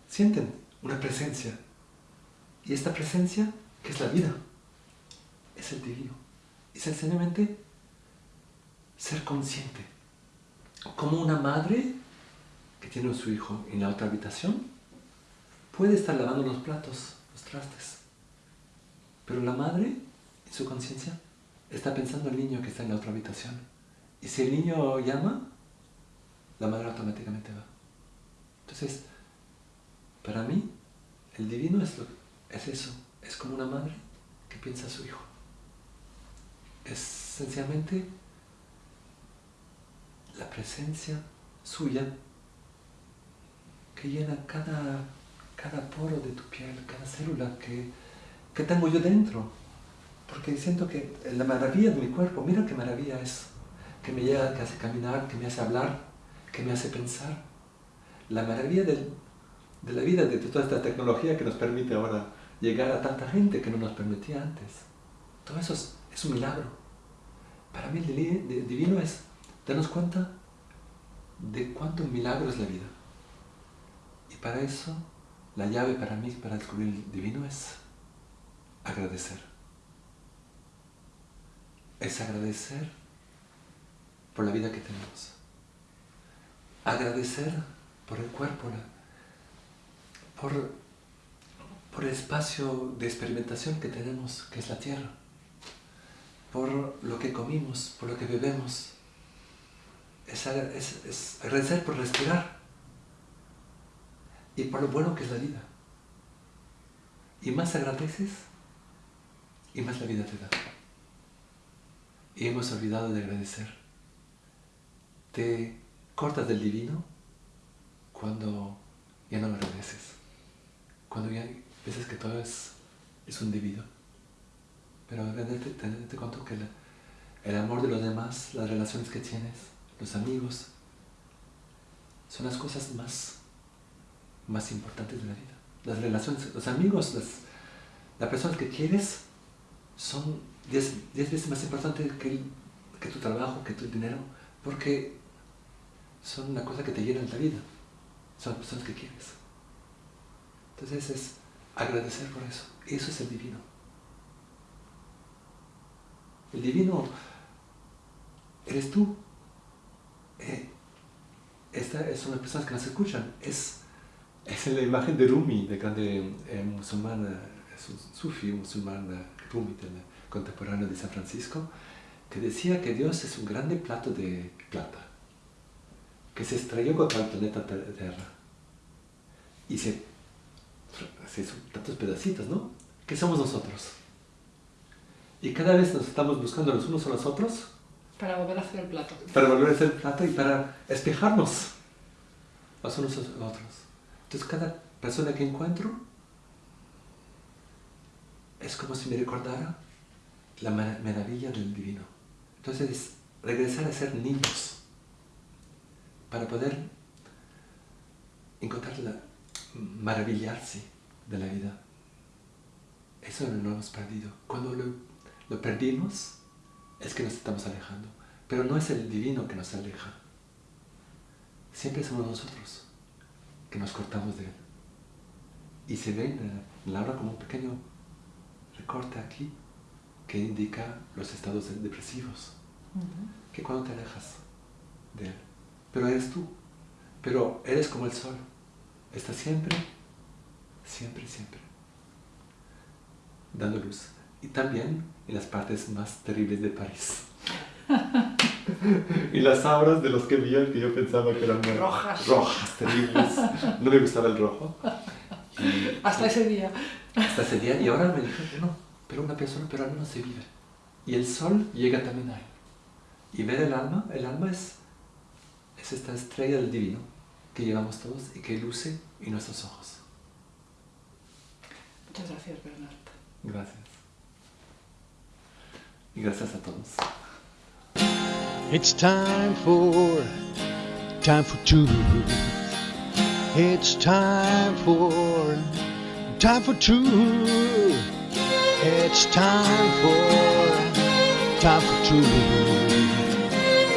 sienten una presencia. Y esta presencia, que es la vida, es el divino. Y sencillamente ser consciente. Como una madre que tiene a su hijo en la otra habitación, puede estar lavando los platos, los trastes. Pero la madre, en su conciencia, está pensando el niño que está en la otra habitación. Y si el niño llama, la madre automáticamente va. Entonces, para mí, el divino es, es eso, es como una madre que piensa a su hijo. Es sencillamente la presencia suya que llena cada, cada poro de tu piel, cada célula que, que tengo yo dentro. Porque siento que la maravilla de mi cuerpo, mira qué maravilla es, que me llega, que hace caminar, que me hace hablar, que me hace pensar. La maravilla de la vida, de toda esta tecnología que nos permite ahora llegar a tanta gente que no nos permitía antes. Todo eso es, es un milagro. Para mí el divino es darnos cuenta de cuánto milagro es la vida. Y para eso, la llave para mí, para descubrir el divino, es agradecer. Es agradecer por la vida que tenemos. Agradecer por el cuerpo, por, por el espacio de experimentación que tenemos, que es la tierra. Por lo que comimos, por lo que bebemos. Es- es agradecer por respirar y por lo bueno que es la vida. Y más agradeces, y más la vida te da. Y hemos olvidado de agradecer. Te cortas del divino cuando ya no lo agradeces. Cuando ya piensas que todo es, es un debido. pero te cuenta que el amor de los demás, las relaciones que tienes, los amigos, son las cosas más, más importantes de la vida. Las relaciones, los amigos, las, las personas que quieres son diez, veces más importantes que, tu trabajo, que tu dinero, porque son una cosa que te llena la vida. Son las personas que quieres. Entonces es agradecer por eso. Eso es el divino. El divino eres tú. Eh, es una personas que nos escuchan. Es, es la imagen de Rumi, de grande eh, musulmán, eh, es un sufi musulmán Rumi, del contemporáneo de San Francisco, que decía que Dios es un grande plato de plata, que se estrelló contra el planeta Tierra. Y se, se hizo tantos pedacitos, ¿no? ¿Qué somos nosotros? Y cada vez nos estamos buscando los unos a los otros. Para volver a hacer el plato. Para volver a hacer el plato y para espejarnos los unos a los otros. Entonces cada persona que encuentro es como si me recordara la maravilla del divino. Entonces regresar a ser niños para poder encontrar la maravillarse de la vida. Eso no lo hemos perdido. Cuando lo perdimos, es que nos estamos alejando. Pero no es el divino que nos aleja. Siempre somos nosotros que nos cortamos de él. Y se ve en la obra como un pequeño recorte aquí que indica los estados depresivos. Que cuando te alejas de él. Pero eres tú. Pero eres como el sol. Está siempre, siempre, siempre dando luz y también en las partes más terribles de París. <laughs> y las auras de los que vi que yo pensaba que eran rojas, rojas terribles. No me gustaba el rojo. hasta ese día. Hasta ese día. Y ahora me dije, no, pero una persona, pero al menos se vive. Y el sol llega también ahí. Y ver el alma, el alma es, es esta estrella del divino que llevamos todos y que luce en nuestros ojos. Muchas gracias, Bernard. Gracias. Y gracias a todos. It's time for, time for truth. It's time for, time for truth. It's time for, time for two.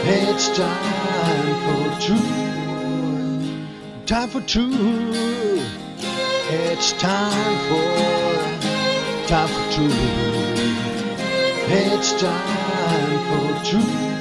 It's time for two. Time for two. It's time for, time for two. It's time for truth.